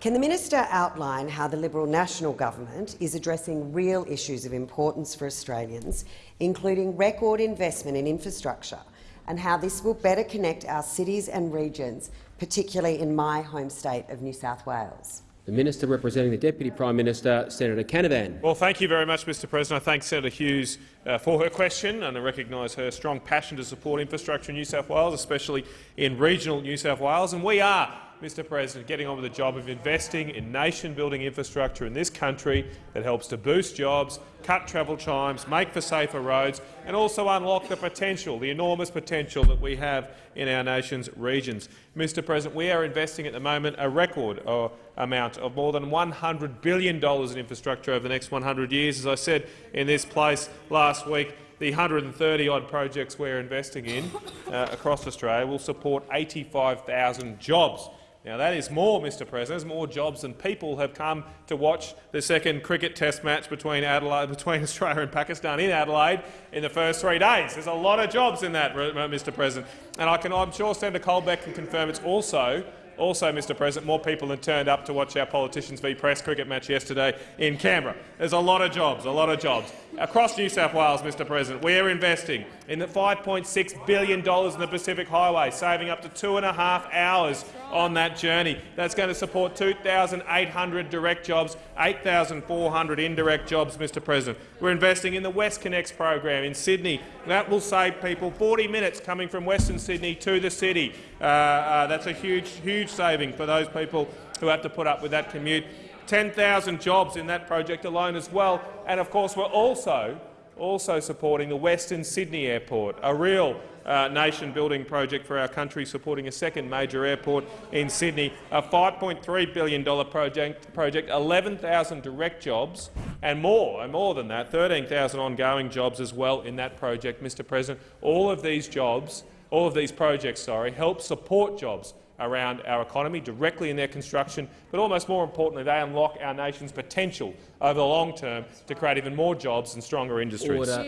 Can the minister outline how the Liberal National Government is addressing real issues of importance for Australians, including record investment in infrastructure, and how this will better connect our cities and regions, particularly in my home state of New South Wales? The Minister representing the Deputy Prime Minister, Senator Canavan. Well, thank you very much, Mr President. I thank Senator Hughes uh, for her question and I recognise her strong passion to support infrastructure in New South Wales, especially in regional New South Wales. And we are Mr President, getting on with the job of investing in nation-building infrastructure in this country that helps to boost jobs, cut travel times, make for safer roads and also unlock the potential, the enormous potential that we have in our nation's regions. Mr President, we are investing at the moment a record uh, amount of more than $100 billion in infrastructure over the next 100 years. As I said in this place last week, the 130-odd projects we're investing in uh, across Australia will support 85,000 jobs. Now, that is more, Mr President. More jobs than people have come to watch the second cricket test match between, Adelaide, between *laughs* Australia and Pakistan in Adelaide in the first three days. There's a lot of jobs in that, uh, Mr President. And I can, I'm sure Senator Colbeck can confirm it's also also, Mr President, more people than turned up to watch our politicians v Press cricket match yesterday in Canberra. There's a lot of jobs, a lot of jobs. Across New South Wales, Mr President, we are investing in the $5.6 billion in the Pacific Highway, saving up to two and a half hours on that journey. That's going to support 2,800 direct jobs, 8,400 indirect jobs, Mr President. We're investing in the West WestConnex program in Sydney. That will save people 40 minutes coming from Western Sydney to the city. Uh, uh, that's a huge, huge saving for those people who have to put up with that commute. 10,000 jobs in that project alone as well. And of course, we're also also supporting the Western Sydney Airport, a real uh, nation-building project for our country, supporting a second major airport in Sydney, a $5.3 billion project, project 11,000 direct jobs and more, and more than that, 13,000 ongoing jobs as well in that project, Mr President. All of these jobs, all of these projects, sorry, help support jobs around our economy directly in their construction, but almost more importantly, they unlock our nation's potential over the long term to create even more jobs and stronger industries. Order.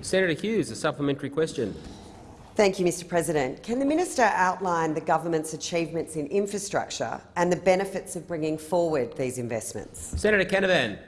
Senator Hughes, a supplementary question. Thank you, Mr President. Can the minister outline the government's achievements in infrastructure and the benefits of bringing forward these investments? Senator Canavan.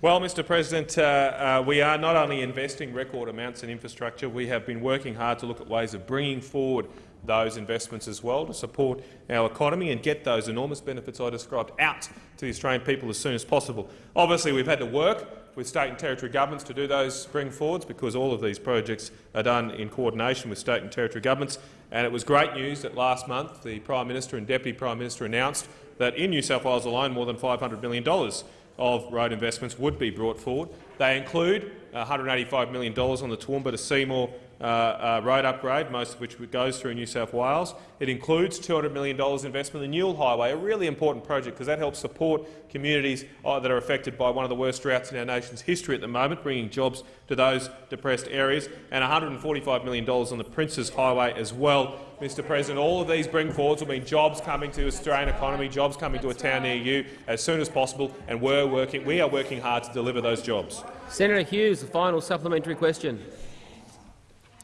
Well, Mr President, uh, uh, we are not only investing record amounts in infrastructure, we have been working hard to look at ways of bringing forward those investments as well to support our economy and get those enormous benefits I described out to the Australian people as soon as possible. Obviously, we've had to work with state and territory governments to do those bring forwards because all of these projects are done in coordination with state and territory governments. And it was great news that last month the Prime Minister and Deputy Prime Minister announced that in New South Wales alone more than $500 million of road investments would be brought forward. They include $185 million on the Toowoomba to Seymour uh, uh, road upgrade, most of which goes through New South Wales. It includes $200 million investment in the Newell Highway, a really important project because that helps support communities uh, that are affected by one of the worst droughts in our nation's history at the moment, bringing jobs to those depressed areas, and $145 million on the Princes Highway as well. Mr President, all of these bring forwards will mean jobs coming to the Australian economy, jobs coming to a town near you as soon as possible, and we're working, we are working hard to deliver those jobs. Senator Hughes, the final supplementary question.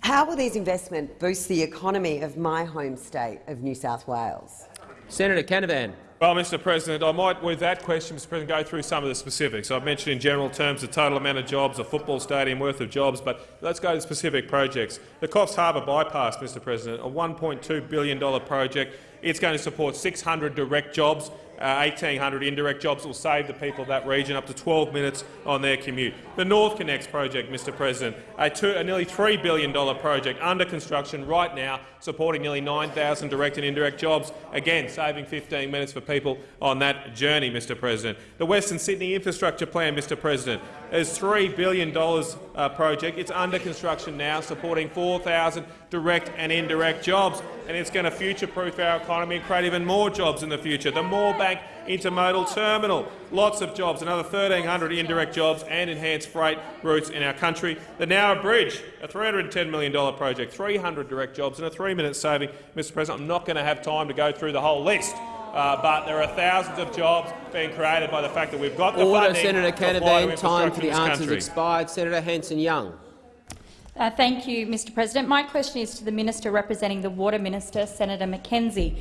How will these investments boost the economy of my home state of New South Wales? Senator Canavan. Well, Mr President, I might, with that question, Mr President, go through some of the specifics. I've mentioned in general terms the total amount of jobs, a football stadium worth of jobs, but let's go to specific projects. The Coffs Harbour bypass, Mr President, a $1.2 billion project It's going to support 600 direct jobs uh, 1,800 indirect jobs will save the people of that region up to 12 minutes on their commute. The NorthConnex project, Mr President, a, two, a nearly $3 billion project under construction right now, supporting nearly 9,000 direct and indirect jobs, again saving 15 minutes for people on that journey, Mr President. The Western Sydney Infrastructure Plan, Mr President, is $3 billion uh, project. It's under construction now, supporting 4,000 direct and indirect jobs, and it's going to future-proof our economy and create even more jobs in the future. The Moorebank Intermodal Terminal, lots of jobs, another 1,300 indirect jobs and enhanced freight routes in our country. The Nowra Bridge, a $310 million project, 300 direct jobs and a three-minute saving. Mr President, I'm not going to have time to go through the whole list. Uh, but there are thousands of jobs being created by the fact that we've got the Order, funding Senator to apply to Canavan. Time for the answers country. expired. Senator Hanson-Young. Uh, thank you, Mr President. My question is to the Minister representing the Water Minister, Senator McKenzie.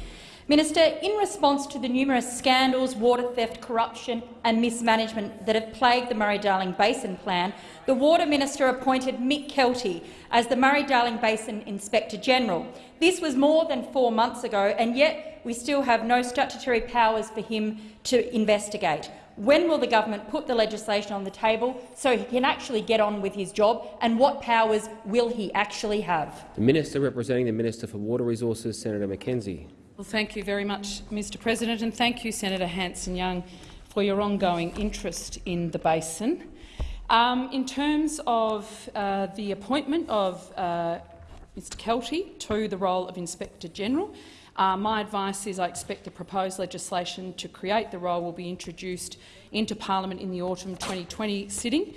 Minister, in response to the numerous scandals, water theft, corruption and mismanagement that have plagued the Murray-Darling Basin Plan, the Water Minister appointed Mick Kelty as the Murray-Darling Basin Inspector-General. This was more than four months ago, and yet we still have no statutory powers for him to investigate. When will the government put the legislation on the table so he can actually get on with his job, and what powers will he actually have? The Minister representing the Minister for Water Resources, Senator McKenzie. Well, thank you very much, Mr President, and thank you, Senator Hanson-Young, for your ongoing interest in the basin. Um, in terms of uh, the appointment of uh, Mr Kelty to the role of Inspector-General, uh, my advice is I expect the proposed legislation to create the role will be introduced into parliament in the autumn 2020 sitting.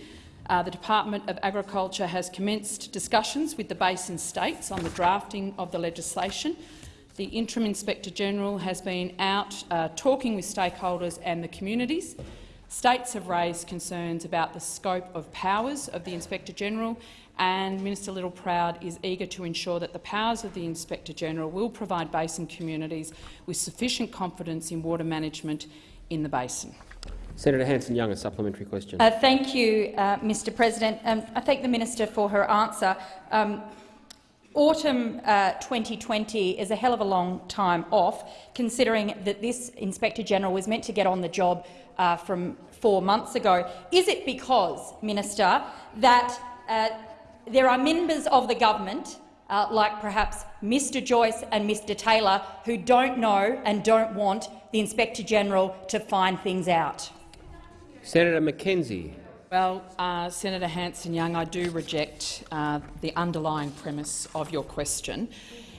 Uh, the Department of Agriculture has commenced discussions with the basin states on the drafting of the legislation. The Interim Inspector-General has been out uh, talking with stakeholders and the communities. States have raised concerns about the scope of powers of the Inspector-General and Minister Littleproud is eager to ensure that the powers of the Inspector-General will provide basin communities with sufficient confidence in water management in the basin. Senator Hanson-Young, a supplementary question. Uh, thank you, uh, Mr President. Um, I thank the minister for her answer. Um, Autumn uh, 2020 is a hell of a long time off, considering that this Inspector-General was meant to get on the job uh, from four months ago. Is it because, Minister, that uh, there are members of the government, uh, like perhaps Mr Joyce and Mr Taylor, who don't know and don't want the Inspector-General to find things out? Senator McKenzie. Well, uh, Senator Hanson-Young, I do reject uh, the underlying premise of your question.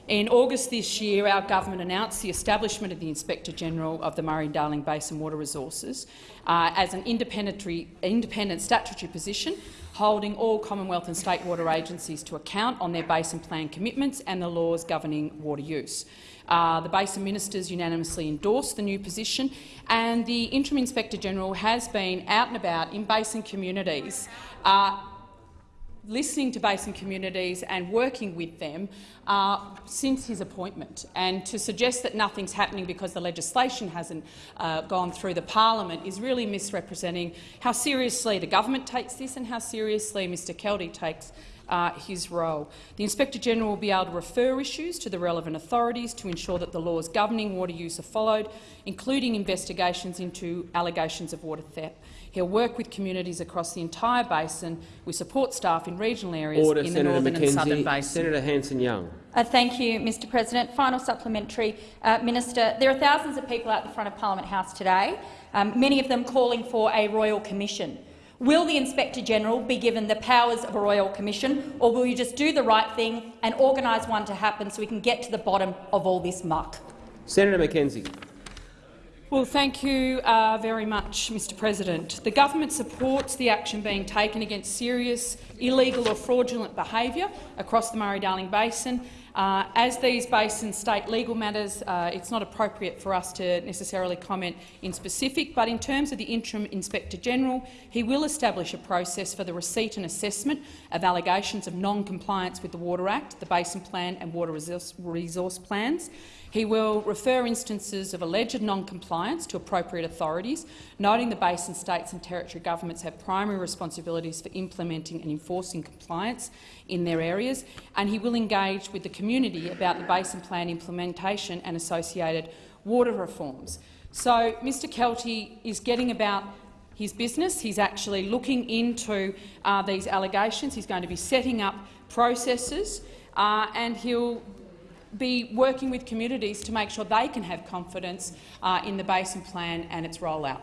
In August this year, our government announced the establishment of the Inspector-General of the Murray-Darling Basin Water Resources uh, as an independent, independent statutory position holding all Commonwealth and state water agencies to account on their basin plan commitments and the laws governing water use. Uh, the Basin Ministers unanimously endorsed the new position, and the Interim Inspector-General has been out and about in basin communities uh, listening to basin communities and working with them uh, since his appointment. And to suggest that nothing's happening because the legislation hasn't uh, gone through the parliament is really misrepresenting how seriously the government takes this and how seriously Mr Kelty takes uh, his role. The Inspector-General will be able to refer issues to the relevant authorities to ensure that the laws governing water use are followed, including investigations into allegations of water theft. He'll work with communities across the entire basin We support staff in regional areas Order, in the Senator northern McKenzie. and southern basin. Senator Hanson-Young. Uh, thank you, Mr President. Final supplementary. Uh, Minister, there are thousands of people out the front of Parliament House today, um, many of them calling for a royal commission. Will the Inspector-General be given the powers of a royal commission, or will you just do the right thing and organise one to happen so we can get to the bottom of all this muck? Senator McKenzie. Well, thank you uh, very much, Mr President. The government supports the action being taken against serious illegal or fraudulent behaviour across the Murray-Darling Basin. Uh, as these basin state legal matters, uh, it's not appropriate for us to necessarily comment in specific, but in terms of the interim Inspector-General, he will establish a process for the receipt and assessment of allegations of non-compliance with the Water Act, the Basin Plan and Water Resource, resource Plans. He will refer instances of alleged non-compliance to appropriate authorities, noting the basin states and territory governments have primary responsibilities for implementing and enforcing compliance in their areas, and he will engage with the community about the Basin Plan implementation and associated water reforms. So Mr Kelty is getting about his business. He's actually looking into uh, these allegations. He's going to be setting up processes uh, and he'll be working with communities to make sure they can have confidence uh, in the Basin Plan and its rollout.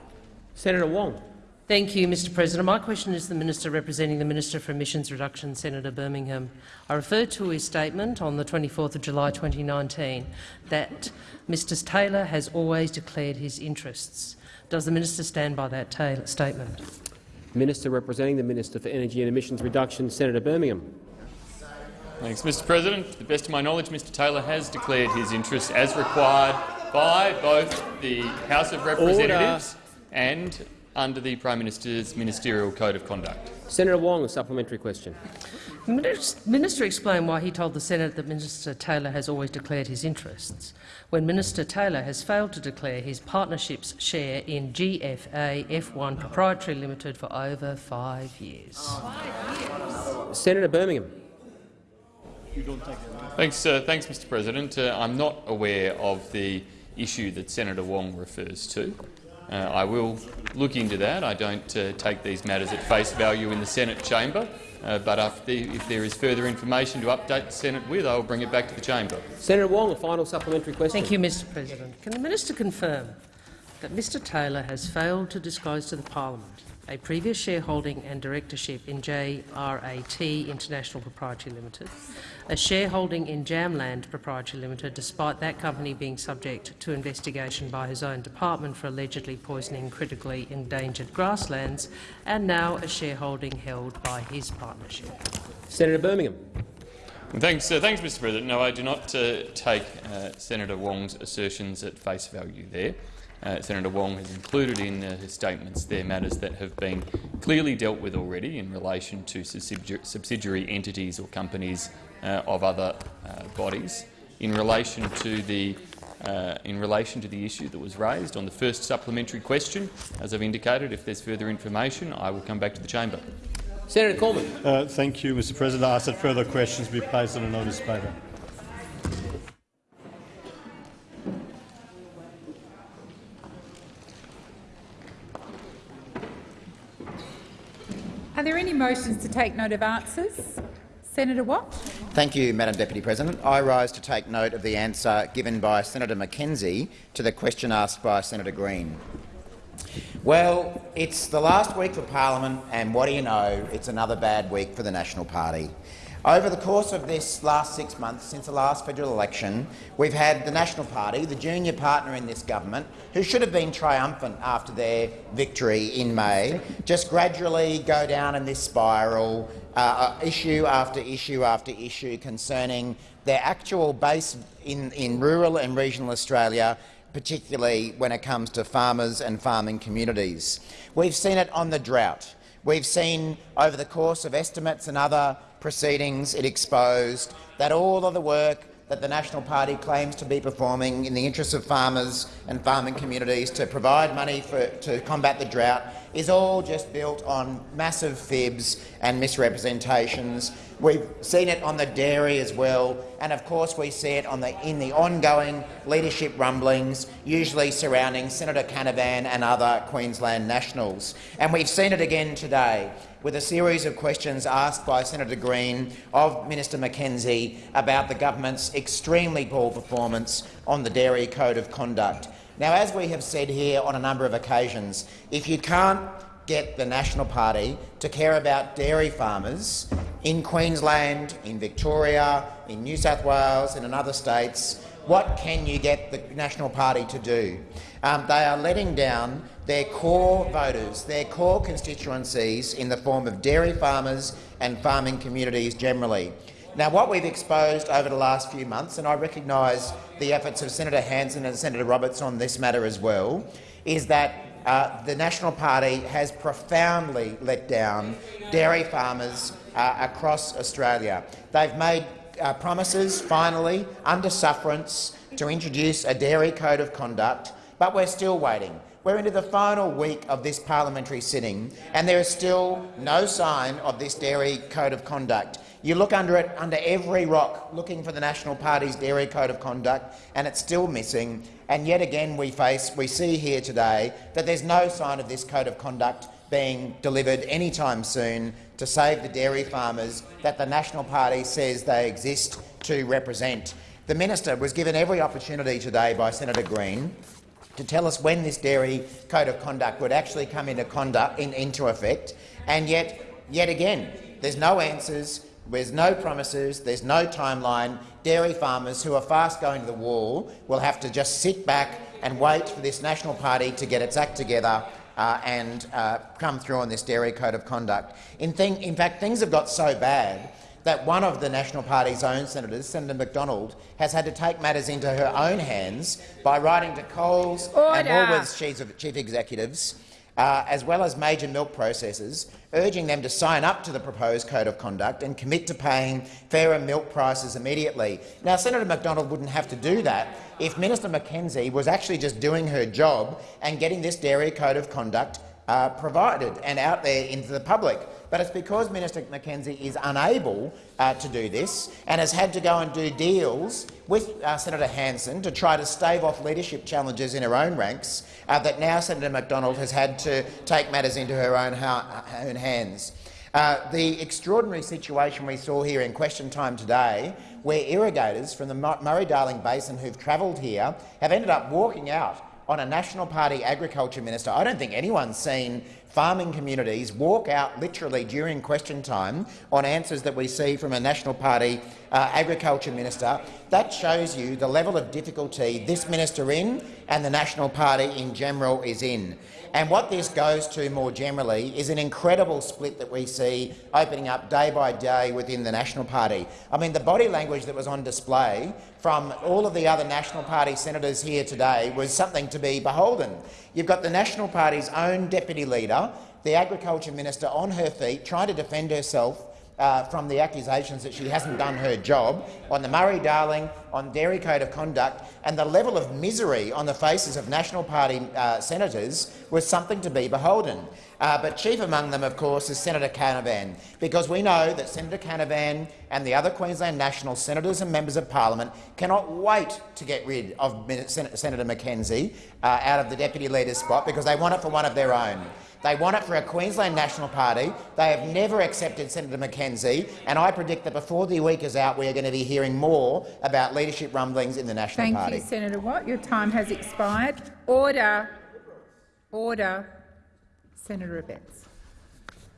Senator Wong. Thank you, Mr President. My question is to the Minister representing the Minister for Emissions Reduction, Senator Birmingham. I refer to his statement on the 24th of July 2019 that Mr Taylor has always declared his interests. Does the minister stand by that statement? Minister representing the Minister for Energy and Emissions Reduction, Senator Birmingham. Thanks, Mr President. To the best of my knowledge, Mr Taylor has declared his interests as required by both the House of Representatives Order. and under the Prime Minister's Ministerial Code of Conduct. Senator Wong, a supplementary question. The minister explained why he told the Senate that Minister Taylor has always declared his interests, when Minister Taylor has failed to declare his partnership's share in GFA F1 Proprietary Limited for over five years. Senator Birmingham. Thanks, uh, thanks, Mr. President. Uh, I'm not aware of the issue that Senator Wong refers to. Uh, I will look into that. I don't uh, take these matters at face value in the Senate chamber, uh, but if, the, if, there is further information to update the Senate with, I will bring it back to the chamber. Senator Wong, a final supplementary question. Thank you, Mr President. Can the minister confirm that Mr Taylor has failed to disclose to the parliament a previous shareholding and directorship in JRAT International Proprietary Limited, a shareholding in Jamland Proprietary Limited, despite that company being subject to investigation by his own department for allegedly poisoning critically endangered grasslands, and now a shareholding held by his partnership. Senator Birmingham. Thanks, uh, thanks, Mr. President. No, I do not uh, take uh, Senator Wong's assertions at face value there. Uh, Senator Wong has included in uh, his statements there matters that have been clearly dealt with already in relation to subsidiary entities or companies uh, of other uh, bodies. In relation to the uh, in relation to the issue that was raised on the first supplementary question, as I've indicated, if there's further information, I will come back to the chamber. Senator Cormann. Uh, thank you, Mr. President. I ask that further questions be placed on a notice paper. Motions to take note of answers? Senator Watt. Thank you, Madam Deputy President. I rise to take note of the answer given by Senator McKenzie to the question asked by Senator Green. Well, it's the last week for parliament, and what do you know? It's another bad week for the National Party. Over the course of this last six months, since the last federal election, we've had the National Party, the junior partner in this government, who should have been triumphant after their victory in May, just gradually go down in this spiral, uh, uh issue after issue after issue concerning their actual base in, in rural and regional Australia particularly when it comes to farmers and farming communities. We've seen it on the drought. We've seen over the course of estimates and other proceedings, it exposed that all of the work that the National Party claims to be performing in the interests of farmers and farming communities to provide money for, to combat the drought is all just built on massive fibs and misrepresentations. We've seen it on the dairy as well, and of course we see it on the, in the ongoing leadership rumblings, usually surrounding Senator Canavan and other Queensland Nationals. And we've seen it again today with a series of questions asked by Senator Green of Minister McKenzie about the government's extremely poor performance on the Dairy Code of Conduct. Now, as we have said here on a number of occasions, if you can't get the National Party to care about dairy farmers in Queensland, in Victoria, in New South Wales and in other states, what can you get the National Party to do? Um, they are letting down their core voters, their core constituencies in the form of dairy farmers and farming communities generally. Now, what we've exposed over the last few months, and I recognise the efforts of Senator Hanson and Senator Roberts on this matter as well, is that uh, the National Party has profoundly let down dairy farmers uh, across Australia. They've made uh, promises, finally, under sufferance, to introduce a dairy code of conduct, but we're still waiting. We're into the final week of this parliamentary sitting, and there is still no sign of this dairy code of conduct. You look under it, under every rock, looking for the National Party's dairy code of conduct, and it's still missing. And yet again, we face, we see here today that there's no sign of this code of conduct being delivered anytime soon to save the dairy farmers that the National Party says they exist to represent. The minister was given every opportunity today by Senator Green to tell us when this dairy code of conduct would actually come into, conduct, in, into effect, and yet, yet again, there's no answers, there's no promises, there's no timeline. Dairy farmers who are fast going to the wall will have to just sit back and wait for this National Party to get its act together uh, and uh, come through on this dairy code of conduct. In, thing, in fact, things have got so bad that one of the National Party's own senators, Senator McDonald, has had to take matters into her own hands by writing to Coles and Woolworths chief, chief executives, uh, as well as major milk processors, urging them to sign up to the proposed code of conduct and commit to paying fairer milk prices immediately. Now, Senator McDonald wouldn't have to do that if Minister McKenzie was actually just doing her job and getting this dairy code of conduct uh, provided and out there into the public. But it's because Minister McKenzie is unable uh, to do this and has had to go and do deals with uh, Senator Hanson to try to stave off leadership challenges in her own ranks uh, that now Senator McDonald has had to take matters into her own, own hands. Uh, the extraordinary situation we saw here in question time today, where irrigators from the Murray-Darling Basin who've travelled here have ended up walking out on a National Party agriculture minister. I don't think anyone's seen farming communities walk out literally during question time on answers that we see from a National Party uh, agriculture minister. That shows you the level of difficulty this minister in and the National Party in general is in. And what this goes to more generally is an incredible split that we see opening up day by day within the National Party. I mean, the body language that was on display from all of the other National Party senators here today was something to be beholden. You've got the National Party's own deputy leader, the Agriculture Minister, on her feet, trying to defend herself uh, from the accusations that she hasn't done her job on the Murray-Darling, on Dairy Code of Conduct, and the level of misery on the faces of National Party uh, senators was something to be beholden. Uh, but chief among them, of course, is Senator Canavan, because we know that Senator Canavan and the other Queensland National senators and members of parliament cannot wait to get rid of Senator McKenzie uh, out of the deputy leader's spot because they want it for one of their own. They want it for a Queensland National Party. They have never accepted Senator McKenzie, and I predict that before the week is out, we are going to be hearing more about leadership rumblings in the National Thank Party. Thank you, Senator Watt. Your time has expired. Order. Order. Senator.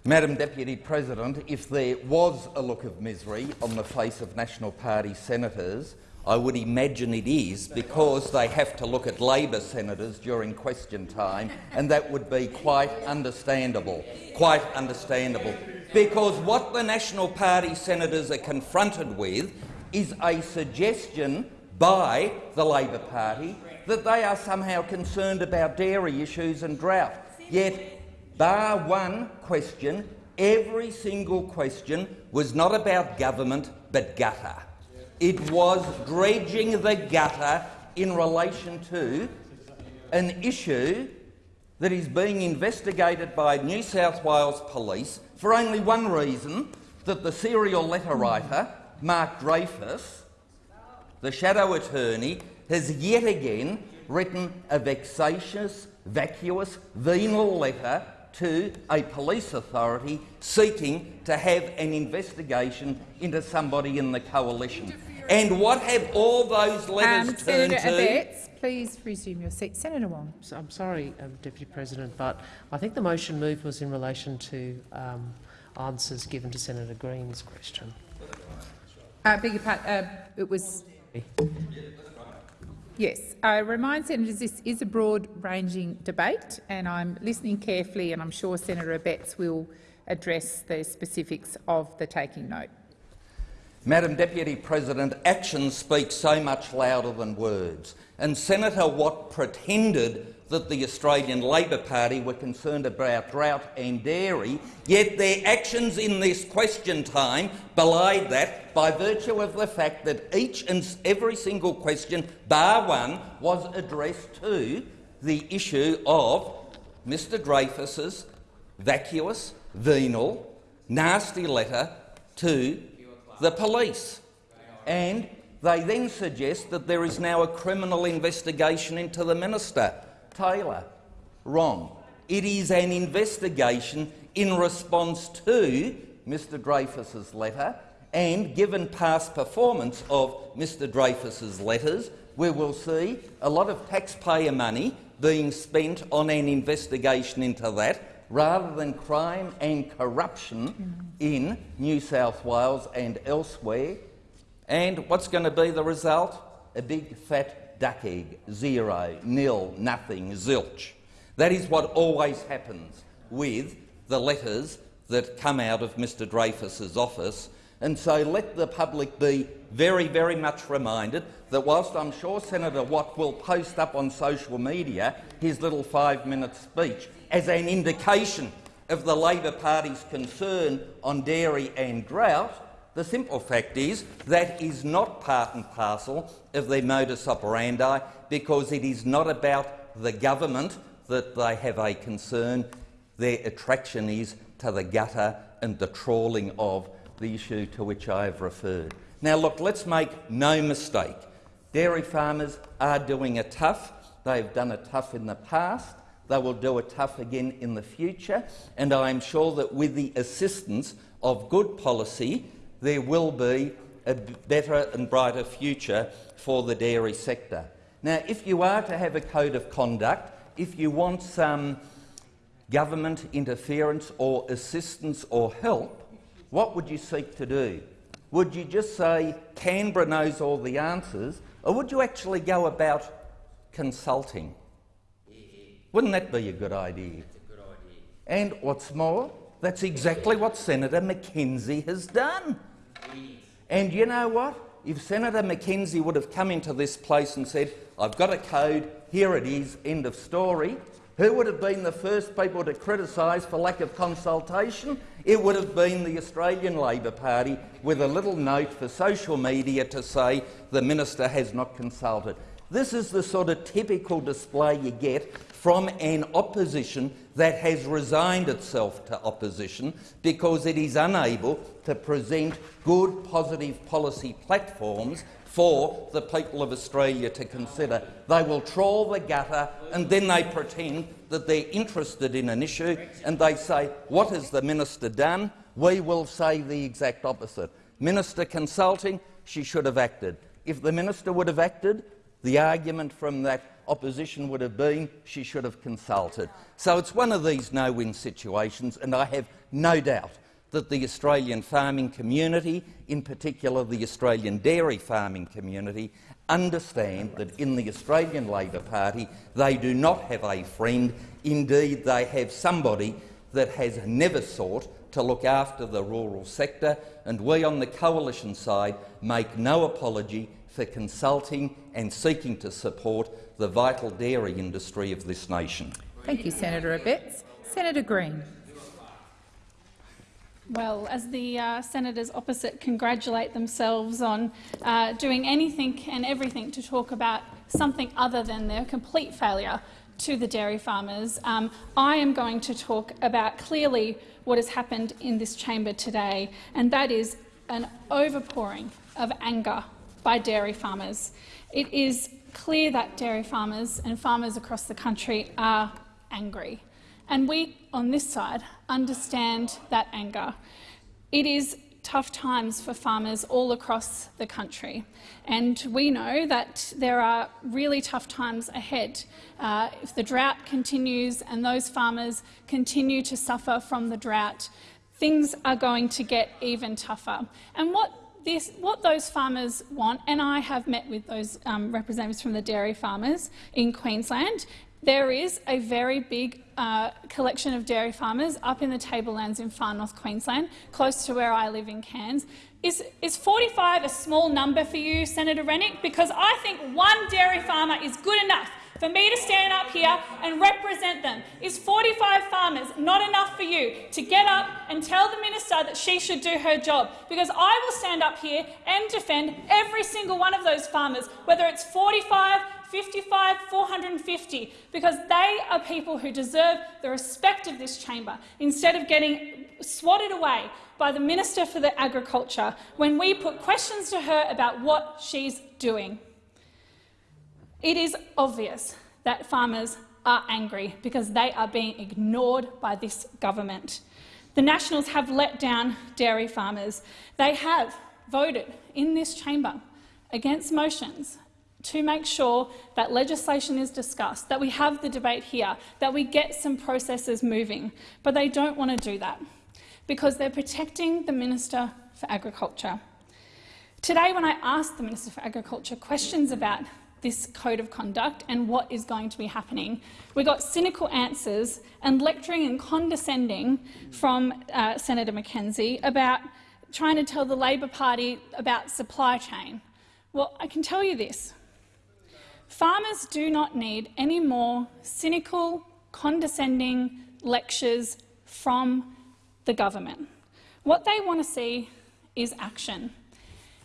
Madam Deputy President, if there was a look of misery on the face of National Party senators, I would imagine it is because they have to look at Labor senators during question time, and that would be quite understandable. Quite understandable. Because what the National Party senators are confronted with is a suggestion by the Labor Party that they are somehow concerned about dairy issues and drought. Yet, bar one question, every single question was not about government but gutter. It was dredging the gutter in relation to an issue that is being investigated by New South Wales Police for only one reason, that the serial letter writer, Mark Dreyfus, the shadow attorney, has yet again written a vexatious, vacuous, venal letter to a police authority seeking to have an investigation into somebody in the coalition. And what have all those letters um, turned Senator to? Abetz, please resume your seat. Senator Wong. I'm sorry, um, Deputy President, but I think the motion move was in relation to um, answers given to Senator Green's question. Uh, beg your pardon, uh, it was. Yes, I remind senators this is a broad-ranging debate, and I'm listening carefully, and I'm sure Senator Abetz will address the specifics of the taking note. Madam Deputy President, actions speak so much louder than words, and Senator Watt pretended that the Australian Labor Party were concerned about drought and dairy, yet their actions in this question time belied that by virtue of the fact that each and every single question, bar one, was addressed to the issue of Mr Dreyfus's vacuous, venal, nasty letter to the police. And they then suggest that there is now a criminal investigation into the minister, Taylor. Wrong. It is an investigation in response to Mr Dreyfus's letter, and given past performance of Mr Dreyfus's letters, we will see a lot of taxpayer money being spent on an investigation into that rather than crime and corruption in New South Wales and elsewhere. And what's going to be the result? A big fat egg. Zero, nil, nothing, zilch. That is what always happens with the letters that come out of Mr Dreyfus's office. And so let the public be very, very much reminded that whilst I'm sure Senator Watt will post up on social media his little five-minute speech as an indication of the Labor Party's concern on dairy and drought, the simple fact is that is not part and parcel of their modus operandi because it is not about the government that they have a concern. Their attraction is to the gutter and the trawling of the issue to which I have referred. Now, look, let's make no mistake. Dairy farmers are doing a tough. They've done a tough in the past. They will do a tough again in the future. And I am sure that with the assistance of good policy, there will be a better and brighter future for the dairy sector. Now, if you are to have a code of conduct, if you want some government interference or assistance or help, what would you seek to do? Would you just say Canberra knows all the answers, or would you actually go about consulting? Wouldn't that be a good idea? A good idea. And what's more, that's exactly what Senator McKenzie has done. And you know what? If Senator McKenzie would have come into this place and said, I've got a code, here it is, end of story, who would have been the first people to criticise for lack of consultation? It would have been the Australian Labor Party with a little note for social media to say the minister has not consulted. This is the sort of typical display you get from an opposition that has resigned itself to opposition because it is unable to present good, positive policy platforms for the people of Australia to consider. They will trawl the gutter and then they pretend that they're interested in an issue and they say, what has the minister done? We will say the exact opposite. Minister consulting, she should have acted. If the minister would have acted, the argument from that opposition would have been she should have consulted. So it's one of these no-win situations, and I have no doubt that the Australian farming community, in particular the Australian dairy farming community, understand that in the Australian Labor Party they do not have a friend. Indeed, they have somebody that has never sought to look after the rural sector, and we on the coalition side make no apology for consulting and seeking to support the vital dairy industry of this nation. Thank you, Senator Abetz. Senator Green. Well, as the uh, senators opposite congratulate themselves on uh, doing anything and everything to talk about something other than their complete failure to the dairy farmers, um, I am going to talk about clearly what has happened in this chamber today, and that is an overpouring of anger by dairy farmers. It is clear that dairy farmers and farmers across the country are angry. And we, on this side, understand that anger. It is tough times for farmers all across the country. And we know that there are really tough times ahead. Uh, if the drought continues and those farmers continue to suffer from the drought, things are going to get even tougher. And what this, what those farmers want, and I have met with those um, representatives from the dairy farmers in Queensland, there is a very big uh, collection of dairy farmers up in the tablelands in far north Queensland, close to where I live in Cairns. Is, is 45 a small number for you, Senator Rennick? Because I think one dairy farmer is good enough for me to stand up here and represent them. Is 45 farmers not enough for you to get up and tell the minister that she should do her job? Because I will stand up here and defend every single one of those farmers, whether it's 45, 55, 450, because they are people who deserve the respect of this chamber, instead of getting swatted away by the Minister for the Agriculture when we put questions to her about what she's doing. It is obvious that farmers are angry because they are being ignored by this government. The Nationals have let down dairy farmers. They have voted in this chamber against motions to make sure that legislation is discussed, that we have the debate here, that we get some processes moving. But they don't want to do that because they're protecting the Minister for Agriculture. Today, when I asked the Minister for Agriculture questions about this code of conduct and what is going to be happening. We got cynical answers and lecturing and condescending from uh, Senator McKenzie about trying to tell the Labor Party about supply chain. Well, I can tell you this. Farmers do not need any more cynical, condescending lectures from the government. What they want to see is action.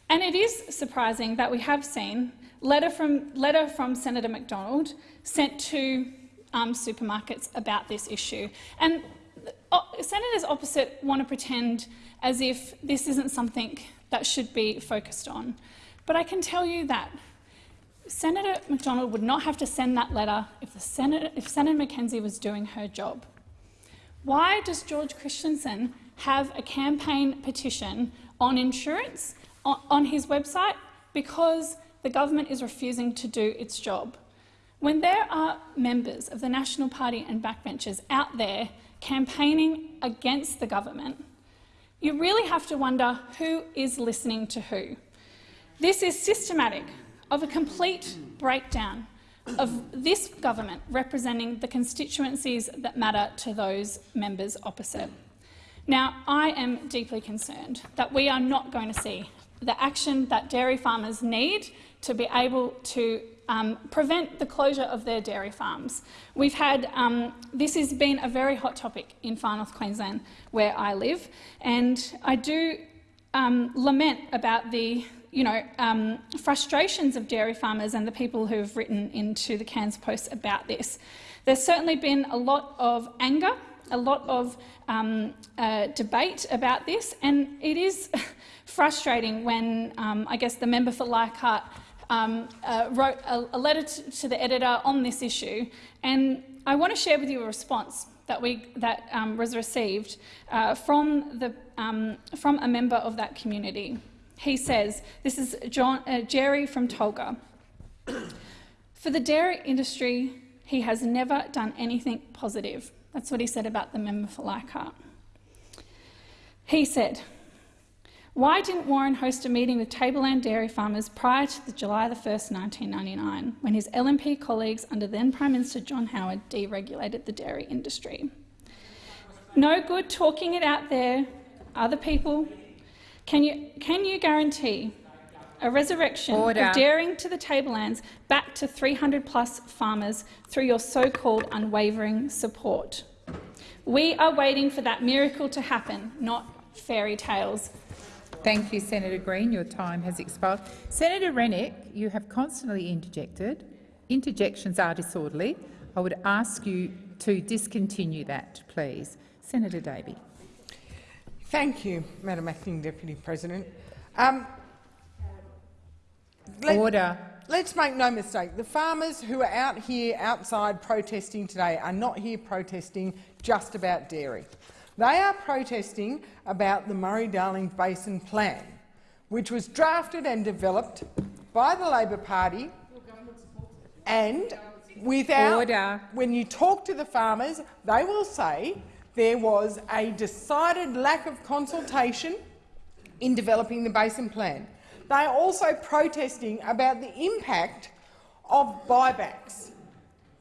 And it is surprising that we have seen letter from, letter from Senator McDonald sent to um, supermarkets about this issue. And uh, senators opposite want to pretend as if this isn't something that should be focused on. But I can tell you that Senator McDonald would not have to send that letter if, the Senator, if Senator McKenzie was doing her job. Why does George Christensen have a campaign petition on insurance on, on his website? Because the government is refusing to do its job. When there are members of the National Party and backbenchers out there campaigning against the government, you really have to wonder who is listening to who. This is systematic of a complete breakdown of this government representing the constituencies that matter to those members opposite. Now, I am deeply concerned that we are not going to see the action that dairy farmers need to be able to um, prevent the closure of their dairy farms. We've had, um, this has been a very hot topic in Far North Queensland where I live, and I do um, lament about the you know, um, frustrations of dairy farmers and the people who have written into the Cairns Post about this. There's certainly been a lot of anger, a lot of um, uh, debate about this, and it is *laughs* frustrating when um, I guess the member for Leichhardt um, uh, wrote a, a letter to, to, the editor on this issue, and I want to share with you a response that, we, that um, was received uh, from, the, um, from a member of that community. He says, this is John, uh, Jerry from Tolga. *clears throat* For the dairy industry, he has never done anything positive. That's what he said about the member for Leichhardt. He said, why didn't Warren host a meeting with Tableland dairy farmers prior to the July 1, 1999, when his LNP colleagues under then Prime Minister John Howard deregulated the dairy industry? No good talking it out there. Other people, can you, can you guarantee a resurrection Order. of dairying to the tablelands back to 300 plus farmers through your so-called unwavering support? We are waiting for that miracle to happen, not fairy tales. Thank you, Senator Green. Your time has expired. Senator Rennick, you have constantly interjected. Interjections are disorderly. I would ask you to discontinue that, please. Senator Davey. Thank you, Madam Acting Deputy President. Um, let, Order. Let's make no mistake. The farmers who are out here outside protesting today are not here protesting just about dairy. They are protesting about the Murray-Darling Basin Plan, which was drafted and developed by the Labor Party and without, Order. when you talk to the farmers, they will say there was a decided lack of consultation in developing the Basin Plan. They are also protesting about the impact of buybacks.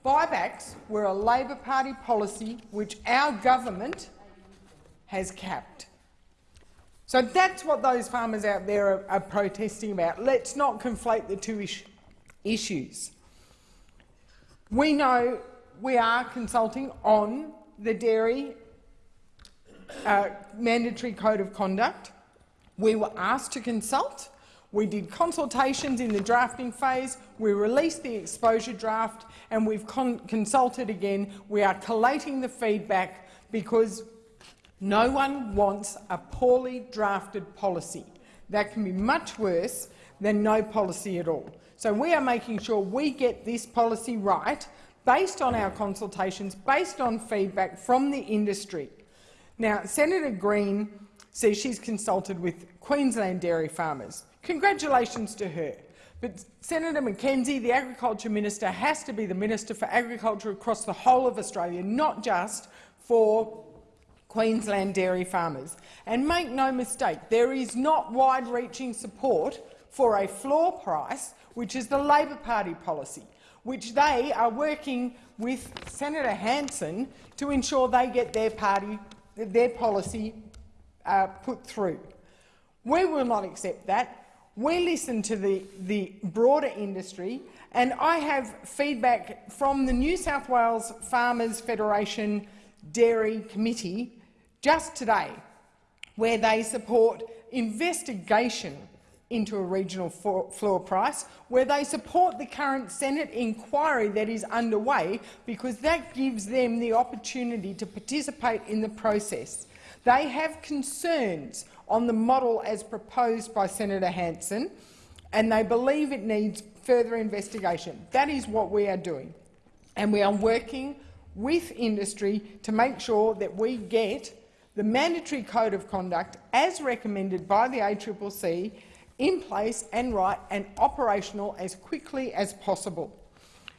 Buybacks were a Labor Party policy which our government has capped. So that's what those farmers out there are, are protesting about. Let's not conflate the two is issues. We know we are consulting on the dairy uh, mandatory code of conduct. We were asked to consult. We did consultations in the drafting phase, we released the exposure draft and we've con consulted again. We are collating the feedback because no one wants a poorly drafted policy. That can be much worse than no policy at all. So we are making sure we get this policy right based on our consultations, based on feedback from the industry. Now, Senator Green says she's consulted with Queensland dairy farmers. Congratulations to her. But Senator McKenzie, the Agriculture Minister, has to be the Minister for Agriculture across the whole of Australia, not just for Queensland dairy farmers. And make no mistake, there is not wide-reaching support for a floor price, which is the Labor Party policy, which they are working with Senator Hanson to ensure they get their party, their policy uh, put through. We will not accept that. We listen to the, the broader industry, and I have feedback from the New South Wales Farmers Federation Dairy Committee just today, where they support investigation into a regional floor price, where they support the current Senate inquiry that is underway because that gives them the opportunity to participate in the process. They have concerns on the model as proposed by Senator Hanson, and they believe it needs further investigation. That is what we are doing, and we are working with industry to make sure that we get the mandatory code of conduct as recommended by the ACCC in place and right and operational as quickly as possible.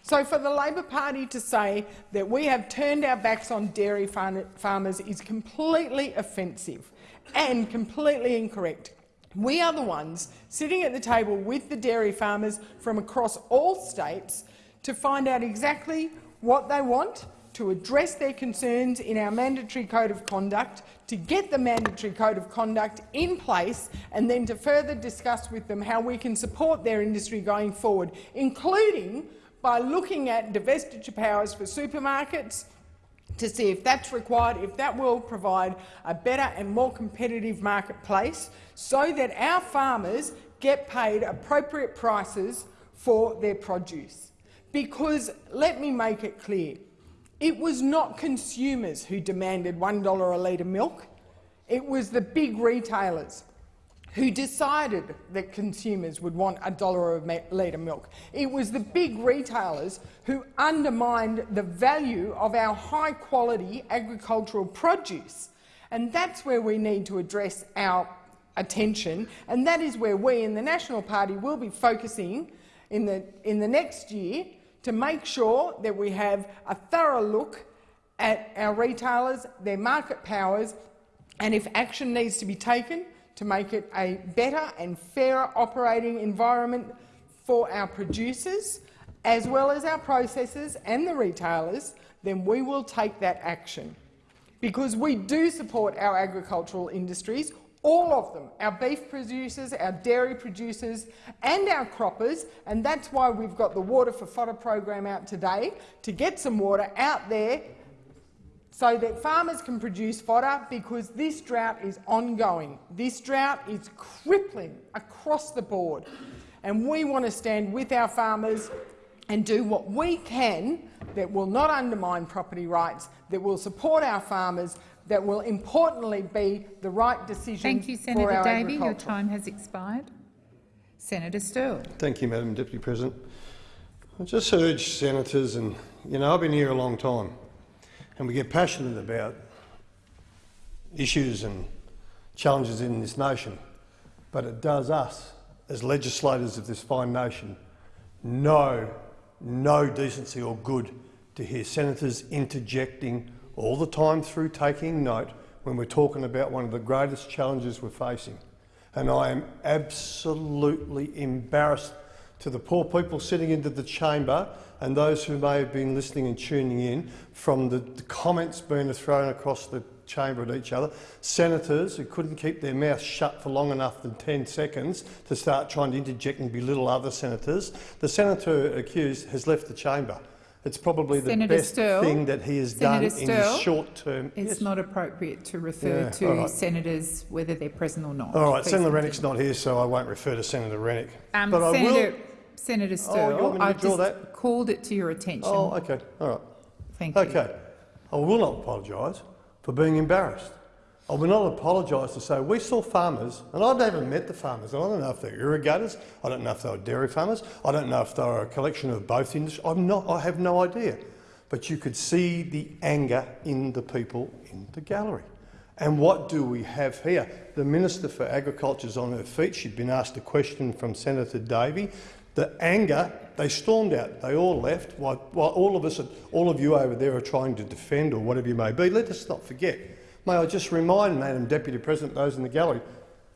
So for the Labor Party to say that we have turned our backs on dairy farmers is completely offensive and completely incorrect. We are the ones sitting at the table with the dairy farmers from across all states to find out exactly what they want, to address their concerns in our mandatory code of conduct, to get the mandatory code of conduct in place and then to further discuss with them how we can support their industry going forward, including by looking at divestiture powers for supermarkets to see if that's required, if that will provide a better and more competitive marketplace so that our farmers get paid appropriate prices for their produce. Because let me make it clear, it was not consumers who demanded $1 a litre milk. It was the big retailers who decided that consumers would want a dollar a litre milk. It was the big retailers who undermined the value of our high-quality agricultural produce. And that's where we need to address our attention, and that is where we in the National Party will be focusing in the, in the next year to make sure that we have a thorough look at our retailers, their market powers, and if action needs to be taken to make it a better and fairer operating environment for our producers, as well as our processors and the retailers, then we will take that action. Because we do support our agricultural industries, all of them, our beef producers, our dairy producers and our croppers, and that's why we've got the Water for Fodder program out today, to get some water out there so that farmers can produce fodder because this drought is ongoing. This drought is crippling across the board, and we want to stand with our farmers and do what we can that will not undermine property rights, that will support our farmers, that will importantly be the right decision Thank you, Senator Davey. Your time has expired. Senator Sterle. Thank you, Madam Deputy President. I just urge senators, and you know I've been here a long time, and we get passionate about issues and challenges in this nation, but it does us, as legislators of this fine nation, no, no decency or good to hear senators interjecting all the time through taking note when we're talking about one of the greatest challenges we're facing. And I am absolutely embarrassed to the poor people sitting into the chamber and those who may have been listening and tuning in from the, the comments being thrown across the chamber at each other, senators who couldn't keep their mouths shut for long enough than 10 seconds to start trying to interject and belittle other senators. The senator accused has left the chamber. It's probably the Senator best Sterle, thing that he has Senator done in Sterle, his short term. It's Yes. not appropriate to refer Yeah, to right. senators whether they're present or not. All right, Please Senator. Rennick's not here, so I won't refer to Senator Rennick. Um, but I will. Senator Oh, you want Sterle, me to I've just that? called it to your attention. Oh, okay. All right. Thank you. Okay. I will not apologise for being embarrassed. I will not apologise to say we saw farmers, and I've never met the farmers. I don't know if they're irrigators. I don't know if they were dairy farmers. I don't know if they were a collection of both industries. I'm not. I have no idea. But you could see the anger in the people in the gallery. And what do we have here? The Minister for Agriculture is on her feet. She'd been asked a question from Senator Davey. The anger, they stormed out. They all left while, while all of us, all of you over there are trying to defend or whatever you may be. Let us not forget. May I just remind Madam Deputy President, those in the gallery,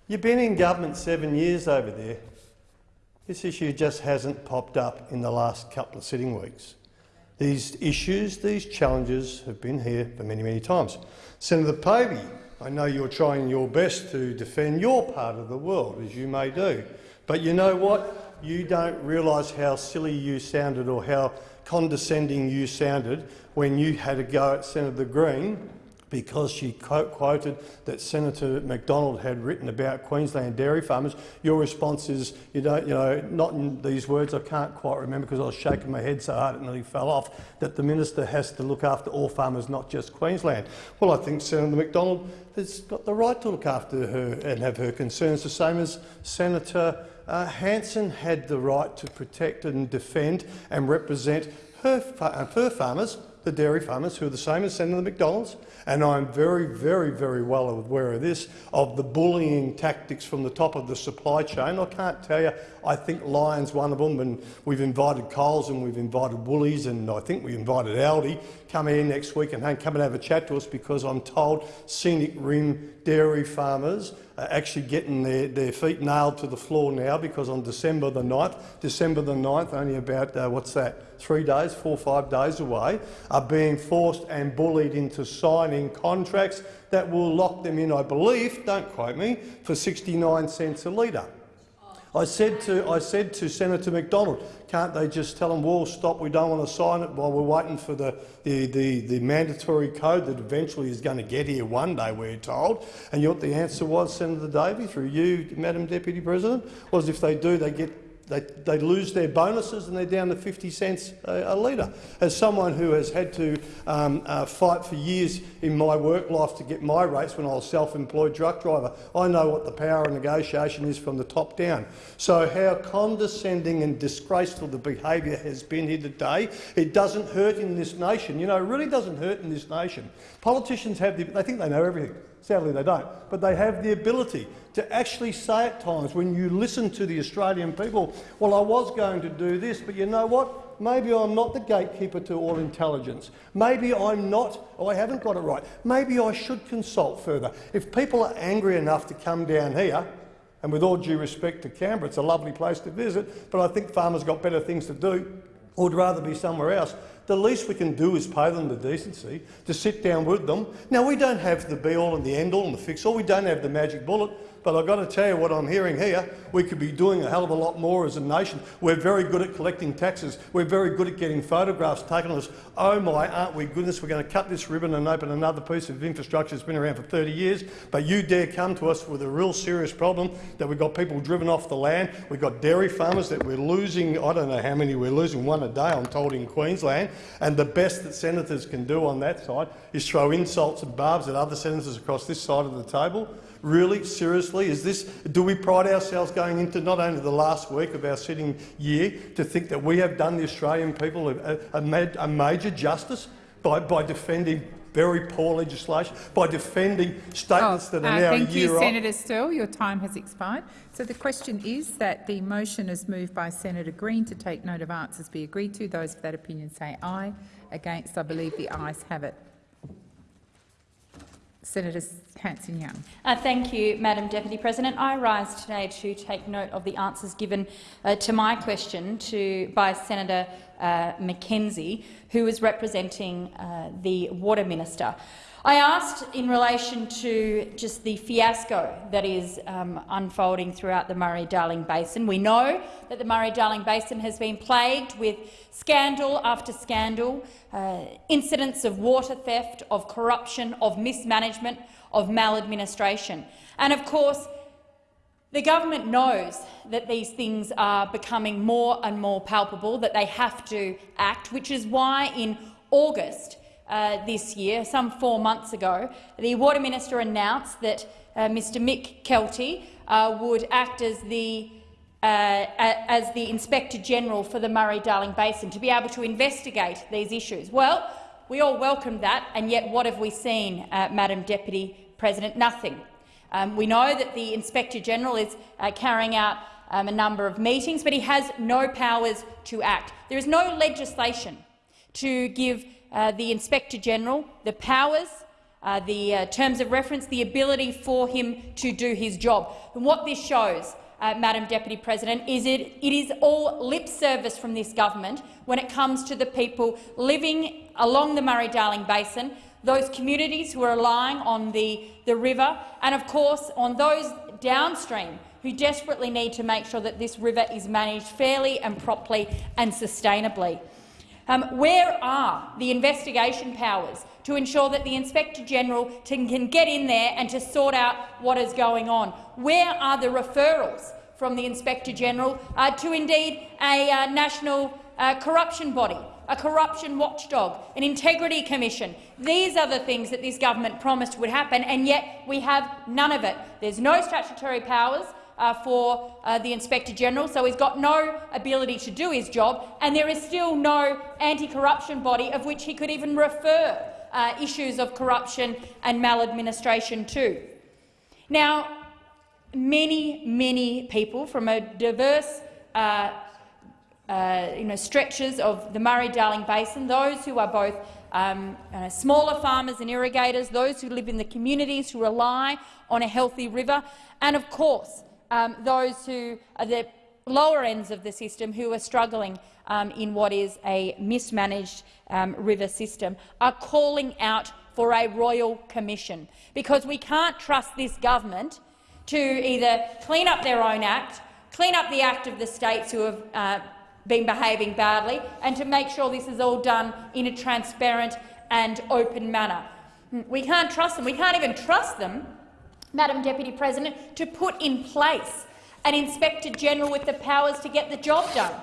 you've been in government seven years over there. This issue just hasn't popped up in the last couple of sitting weeks. These issues, these challenges have been here for many, many times. Senator Davey, I know you're trying your best to defend your part of the world, as you may do. But you know what? You don't realise how silly you sounded or how condescending you sounded when you had a go at Senator Green because she quote quoted that Senator McDonald had written about Queensland dairy farmers. Your response is, you don't, you know, not in these words, I can't quite remember because I was shaking my head so hard it nearly fell off, that the minister has to look after all farmers, not just Queensland. Well, I think Senator McDonald has got the right to look after her and have her concerns, the same as Senator uh, Hanson had the right to protect and defend and represent her, uh, her farmers, the dairy farmers, who are the same as Senator McDonald's, and I'm very, very, very well aware of this, of the bullying tactics from the top of the supply chain. I can't tell you, I think Lion's one of them, and we've invited Coles and we've invited Woolies, and I think we invited Aldi. Come here next week and come and have a chat to us because I'm told scenic rim dairy farmers are actually getting their, their feet nailed to the floor now because on December the 9th, December the 9th, only about, uh, what's that, three days, four or five days away, are being forced and bullied into signing contracts that will lock them in, I believe, don't quote me, for 69 cents a litre. I said to I said to Senator McDonald, can't they just tell them, well, stop, we don't want to sign it while we're waiting for the, the, the, the mandatory code that eventually is going to get here one day, we're told. And you know what the answer was, Senator Davey, through you, Madam Deputy President, was if they do, they get they, they lose their bonuses and they're down to 50 cents a, a litre. As someone who has had to um, uh, fight for years in my work life to get my rates when I was self-employed truck driver, I know what the power of negotiation is from the top down. So how condescending and disgraceful the behaviour has been here today, it doesn't hurt in this nation. You know, it really doesn't hurt in this nation. Politicians have the, they think they know everything. Sadly, they don't. But they have the ability to actually say at times, when you listen to the Australian people, well, I was going to do this, but you know what? Maybe I'm not the gatekeeper to all intelligence. Maybe I'm not, or I haven't got it right. Maybe I should consult further. If people are angry enough to come down here, and with all due respect to Canberra, it's a lovely place to visit, but I think farmers got better things to do, or would rather be somewhere else. The least we can do is pay them the decency to sit down with them. Now, we don't have the be-all and the end-all and the fix-all. We don't have the magic bullet. But I've got to tell you what I'm hearing here. We could be doing a hell of a lot more as a nation. We're very good at collecting taxes. We're very good at getting photographs taken of us. Oh my, aren't we goodness, we're going to cut this ribbon and open another piece of infrastructure that's been around for 30 years. But you dare come to us with a real serious problem that we've got people driven off the land. We've got dairy farmers that we're losing, I don't know how many we're losing, one a day I'm told in Queensland. And the best that senators can do on that side is throw insults and barbs at other senators across this side of the table. Really, seriously, is this? Do we pride ourselves going into not only the last week of our sitting year to think that we have done the Australian people a, a, a major justice by, by defending very poor legislation, by defending statements that are Uh, now thank a year you? Senator Sterle. Your time has expired. So the question is that the motion is moved by Senator Green to take note of answers be agreed to. Those of that opinion say aye. Against, I believe the ayes have it. Senator Hanson-Young. Uh, thank you, Madam Deputy President. I rise today to take note of the answers given uh, to my question to, by Senator uh, McKenzie, who is representing uh, the Water Minister. I asked in relation to just the fiasco that is um, unfolding throughout the Murray-Darling Basin. We know that the Murray-Darling Basin has been plagued with scandal after scandal, uh, incidents of water theft, of corruption, of mismanagement, of maladministration. And of course, the government knows that these things are becoming more and more palpable, that they have to act, which is why in August uh, this year, some four months ago, the Water Minister announced that uh, Mr Mick Keelty uh, would act as the, uh, as the Inspector General for the Murray-Darling Basin to be able to investigate these issues. Well, we all welcomed that, and yet what have we seen, uh, Madam Deputy President? Nothing. Um, we know that the Inspector General is carrying out um, a number of meetings, but he has no powers to act. There is no legislation to give uh, the Inspector General the powers, uh, the uh, terms of reference, the ability for him to do his job. And what this shows, uh, Madam Deputy President, is it, it is all lip service from this government when it comes to the people living along the Murray-Darling Basin, those communities who are relying on the, the river, and of course on those downstream who desperately need to make sure that this river is managed fairly and properly and sustainably. Um, where are the investigation powers to ensure that the Inspector General can, get in there and to sort out what is going on? Where are the referrals from the Inspector General uh, to indeed a uh, national uh, corruption body, a corruption watchdog, an integrity commission. These are the things that this government promised would happen, and yet we have none of it. There's no statutory powers uh, for uh, the Inspector General, so he's got no ability to do his job, and there is still no anti-corruption body of which he could even refer uh, issues of corruption and maladministration to. Now, many, many people from a diverse uh, uh, you know, stretches of the Murray-Darling Basin, those who are both um, uh, smaller farmers and irrigators, those who live in the communities who rely on a healthy river, and of course um, those who are the lower ends of the system who are struggling um, in what is a mismanaged um, river system are calling out for a royal commission, because we can't trust this government to either clean up their own act, clean up the act of the states who have uh, been behaving badly, and to make sure this is all done in a transparent and open manner. We can't trust them. We can't even trust them Madam Deputy President, to put in place an Inspector General with the powers to get the job done.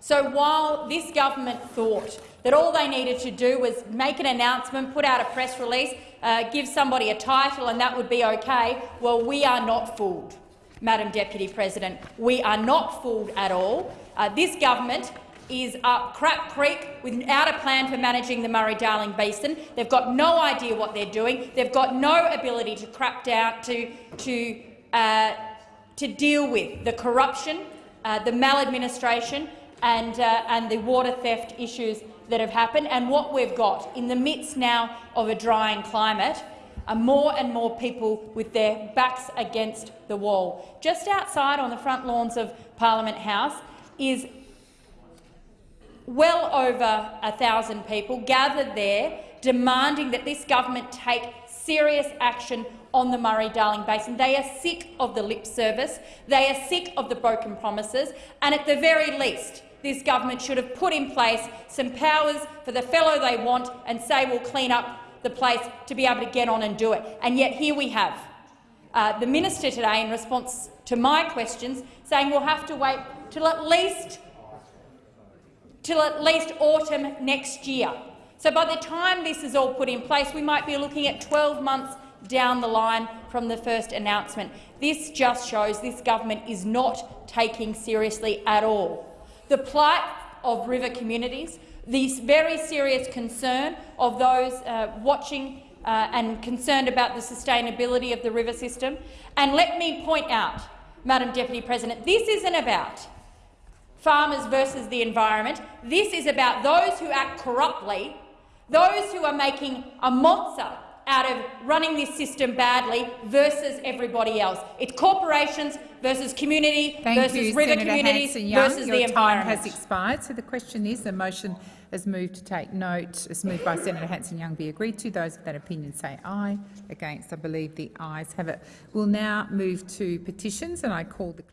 So while this government thought that all they needed to do was make an announcement, put out a press release, uh, give somebody a title and that would be okay, well, we are not fooled, Madam Deputy President. We are not fooled at all. Uh, this government is up Crap Creek without a plan for managing the Murray-Darling Basin. They've got no idea what they're doing. They've got no ability to crap down to, to, uh, to deal with the corruption, uh, the maladministration and, uh, and the water theft issues that have happened. And what we've got in the midst now of a drying climate are more and more people with their backs against the wall. Just outside on the front lawns of Parliament House is well over a thousand people gathered there demanding that this government take serious action on the Murray-Darling Basin. They are sick of the lip service, they are sick of the broken promises, and at the very least, this government should have put in place some powers for the fellow they want and say we'll clean up the place to be able to get on and do it. And yet here we have uh, the minister today, in response to my questions, saying we'll have to wait till at least till at least autumn next year. So by the time this is all put in place, we might be looking at 12 months down the line from the first announcement. This just shows this government is not taking seriously at all the plight of river communities, this very serious concern of those uh, watching uh, and concerned about the sustainability of the river system. And let me point out, Madam Deputy President, this isn't about farmers versus the environment. This is about those who act corruptly, those who are making a monster out of running this system badly versus everybody else. It's corporations versus community Thank versus you, river Senator communities versus Your the time has expired. So the question is the motion is moved to take note. As moved by Senator Hanson-Young be agreed to. Those of that opinion say aye. Against, I believe the ayes have it. We'll now move to petitions, and I call the